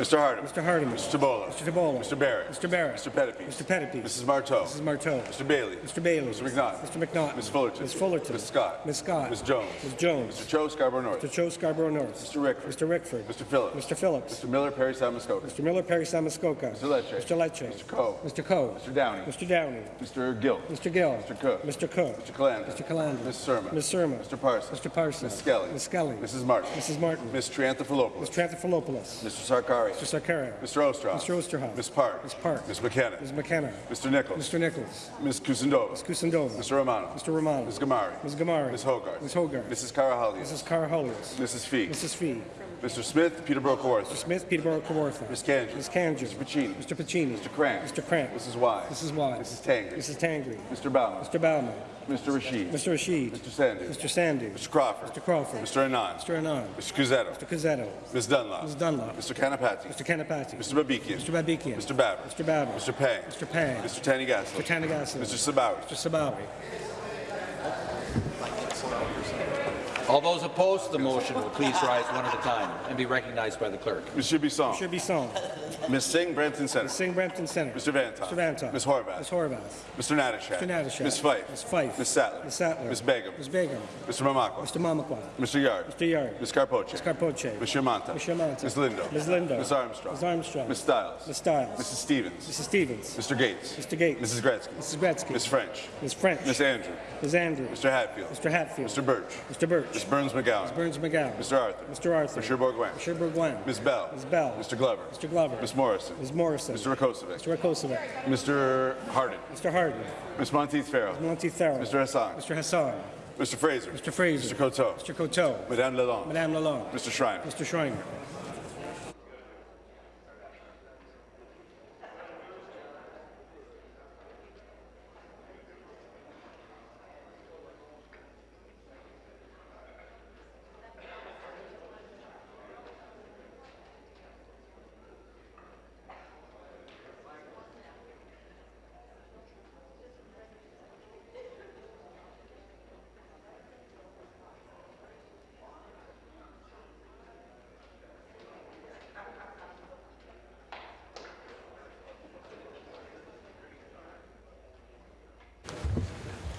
Speaker 30: Mr. Hardeman.
Speaker 31: Mr. Hardeman.
Speaker 30: Mr. Tibollo.
Speaker 31: Mr. Tibollo.
Speaker 30: Mr. Barrett.
Speaker 31: Mr. Barrett.
Speaker 30: Mr. Pettipe.
Speaker 31: Mr. Pettipe.
Speaker 30: Mrs. Martow.
Speaker 31: Mrs. Martow.
Speaker 30: Mr. Bailey.
Speaker 31: Mr. Bailey.
Speaker 30: Mr. McNaught.
Speaker 31: Mr. McNaught.
Speaker 30: Ms. Fullerton.
Speaker 31: Ms. Fullerton.
Speaker 30: Ms. Scott.
Speaker 31: Ms. Scott.
Speaker 30: Ms. Jones.
Speaker 31: Ms. Jones.
Speaker 30: Mr. Cho Scarborough North.
Speaker 31: Mr. Cho Scarborough North.
Speaker 30: Mr. Rickford.
Speaker 31: Mr. Rickford.
Speaker 30: Mr. Phillips.
Speaker 31: Mr. Phillips.
Speaker 30: Mr. Miller Parry Sound Muskoka.
Speaker 31: Mr. Miller Parry Sound Muskoka.
Speaker 30: Mr. Lecce.
Speaker 31: Mr. Lecce.
Speaker 30: Mr. Coe.
Speaker 31: Mr. Coe.
Speaker 30: Mr. Downey.
Speaker 31: Mr. Downey.
Speaker 30: Mr. Gill.
Speaker 31: Mr. Gill.
Speaker 30: Mr. Cook.
Speaker 31: Mr. Cook.
Speaker 30: Mr. Calandra.
Speaker 31: Mr. Calandra.
Speaker 30: Ms. Surma.
Speaker 31: Ms. Surma.
Speaker 30: Mr. Parsons.
Speaker 31: Mr. Parsons.
Speaker 30: Ms. Skelly.
Speaker 31: Ms. Skelly.
Speaker 30: Mrs. Martin.
Speaker 31: Mrs. Martin.
Speaker 30: Ms. Triantafilopoulos.
Speaker 31: Ms. Triantafilopoulos.
Speaker 30: Mr. Sarkaria.
Speaker 31: Mr. Sarkaria.
Speaker 30: Mr. Oosterhoff.
Speaker 31: Mr. Oosterhoff.
Speaker 30: Ms. Park.
Speaker 31: Ms. Park.
Speaker 30: Ms. McKenna.
Speaker 31: Ms. McKenna.
Speaker 30: Mr. Nichols.
Speaker 31: Mr. Nichols.
Speaker 30: Ms. Kusendova.
Speaker 31: Ms. Kusendova.
Speaker 30: Mr. Romano.
Speaker 31: Mr. Romano.
Speaker 30: Ms. Ghamari.
Speaker 31: Ms. Ghamari.
Speaker 30: Ms. Hogarth.
Speaker 31: Ms. Hogarth.
Speaker 30: Mrs. Karahalios.
Speaker 31: Mrs. Karahalios.
Speaker 30: Mrs. Fee.
Speaker 31: Mrs. Fee.
Speaker 30: Mr. Smith, Peterborough Kawartha. Mr.
Speaker 31: Smith, Peterborough, Kawartha.
Speaker 30: Ms. Kanji.
Speaker 31: Ms. Kanji.
Speaker 30: Mr. Piccini.
Speaker 31: Mr. Piccini.
Speaker 30: Mr. Kramp.
Speaker 31: Mr. Kramp.
Speaker 30: Mrs. Wise.
Speaker 31: Mrs. Wise.
Speaker 30: Mrs. Tangri.
Speaker 31: Mrs. Tangri.
Speaker 30: Mr. Bauman.
Speaker 31: Mr. Bauman.
Speaker 30: Mr. Rasheed.
Speaker 31: Mr. Rasheed.
Speaker 30: Mr. Sandhu.
Speaker 31: Mr. Sandhu.
Speaker 30: Mr. Crawford.
Speaker 31: Mr. Crawford.
Speaker 30: Mr. Anand.
Speaker 31: Mr. Anand.
Speaker 30: Mr. Cuzzetto.
Speaker 31: Mr. Cuzzetto.
Speaker 30: Ms. Dunlop.
Speaker 31: Ms. Dunlop.
Speaker 30: Mr. Kanapathi.
Speaker 31: Mr. Kanapathi.
Speaker 30: Mr. Babikian.
Speaker 31: Mr. Babikian.
Speaker 30: Mr. Baber.
Speaker 31: Mr. Baber.
Speaker 30: Mr. Pang.
Speaker 31: Mr. Pang.
Speaker 30: Mr. Thanigasalam.
Speaker 31: Mr. Thanigasalam.
Speaker 30: Mr. Sabawy.
Speaker 31: Mr. Sabawy.
Speaker 1: All those opposed to the motion will please rise one at a time and be recognized by the clerk.
Speaker 30: Mr. Bisson.
Speaker 31: Mr. Bisson.
Speaker 30: Ms. Singh, Brampton Center.
Speaker 31: Ms. Singh, Brampton Center.
Speaker 30: Mr. Vanthof.
Speaker 31: Mr. Vanthof.
Speaker 30: Ms. Horvath.
Speaker 31: Ms. Horvath.
Speaker 30: Mr. Natyshak.
Speaker 31: Mr. Natyshak.
Speaker 30: Ms. Fife.
Speaker 31: Ms. Fife.
Speaker 30: Ms. Sattler.
Speaker 31: Ms. Sattler.
Speaker 30: Ms. Begum.
Speaker 31: Ms. Begum.
Speaker 30: Mr. Mamakwa.
Speaker 31: Mr. Mamakwa.
Speaker 30: Mr. Yarde.
Speaker 31: Mr. Yarde.
Speaker 30: Ms. Karpoche.
Speaker 31: Ms. Karpoche.
Speaker 30: Mr. Mantha.
Speaker 31: Mr. Mantha.
Speaker 30: Ms. Lindo.
Speaker 31: Ms. Lindo.
Speaker 30: Ms. Armstrong.
Speaker 31: Ms. Armstrong.
Speaker 30: Ms. Stiles.
Speaker 31: Ms. Stiles.
Speaker 30: Mrs. Stevens.
Speaker 31: Mrs. Stevens.
Speaker 30: Mr. Gates.
Speaker 31: Mr. Gates.
Speaker 30: Mrs. Gretzky.
Speaker 31: Mrs. Gretzky.
Speaker 30: Ms. French.
Speaker 31: Ms. French.
Speaker 30: Ms. Andrew.
Speaker 31: Ms. Andrew.
Speaker 30: Mr. Hatfield.
Speaker 31: Mr. Hatfield.
Speaker 30: Mr. Burch.
Speaker 31: Mr. Burch.
Speaker 30: Ms. Berns-McGown.
Speaker 31: Ms. Berns-McGown.
Speaker 30: Mr. Arthur.
Speaker 31: Mr. Arthur.
Speaker 30: Mr. Bourgouin.
Speaker 31: Mr. Bourgouin.
Speaker 30: Ms. Bell.
Speaker 31: Ms. Bell.
Speaker 30: Mr. Glover.
Speaker 31: Mr. Glover.
Speaker 30: Ms. Morrison.
Speaker 31: Ms. Morrison.
Speaker 30: Mr. Rakocevic.
Speaker 31: Mr. Rakocevic.
Speaker 30: Mr. Harden.
Speaker 31: Mr. Harden.
Speaker 30: Ms. Monteith Farrell.
Speaker 31: Ms. Monteith Farrell.
Speaker 30: Mr. Hassan.
Speaker 31: Mr. Hassan.
Speaker 30: Mr. Fraser.
Speaker 31: Mr. Fraser.
Speaker 30: Mr. Coteau.
Speaker 31: Mr. Coteau.
Speaker 30: Madame Lalonde.
Speaker 31: Madame Lalonde.
Speaker 30: Mr. Schreiner.
Speaker 31: Mr. Schreiner.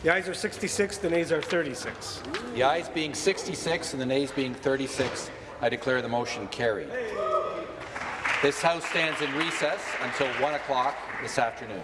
Speaker 31: The ayes are 66, the nays are 36.
Speaker 1: The ayes being 66 and the nays being 36, I declare the motion carried. This House stands in recess until 1 o'clock this afternoon.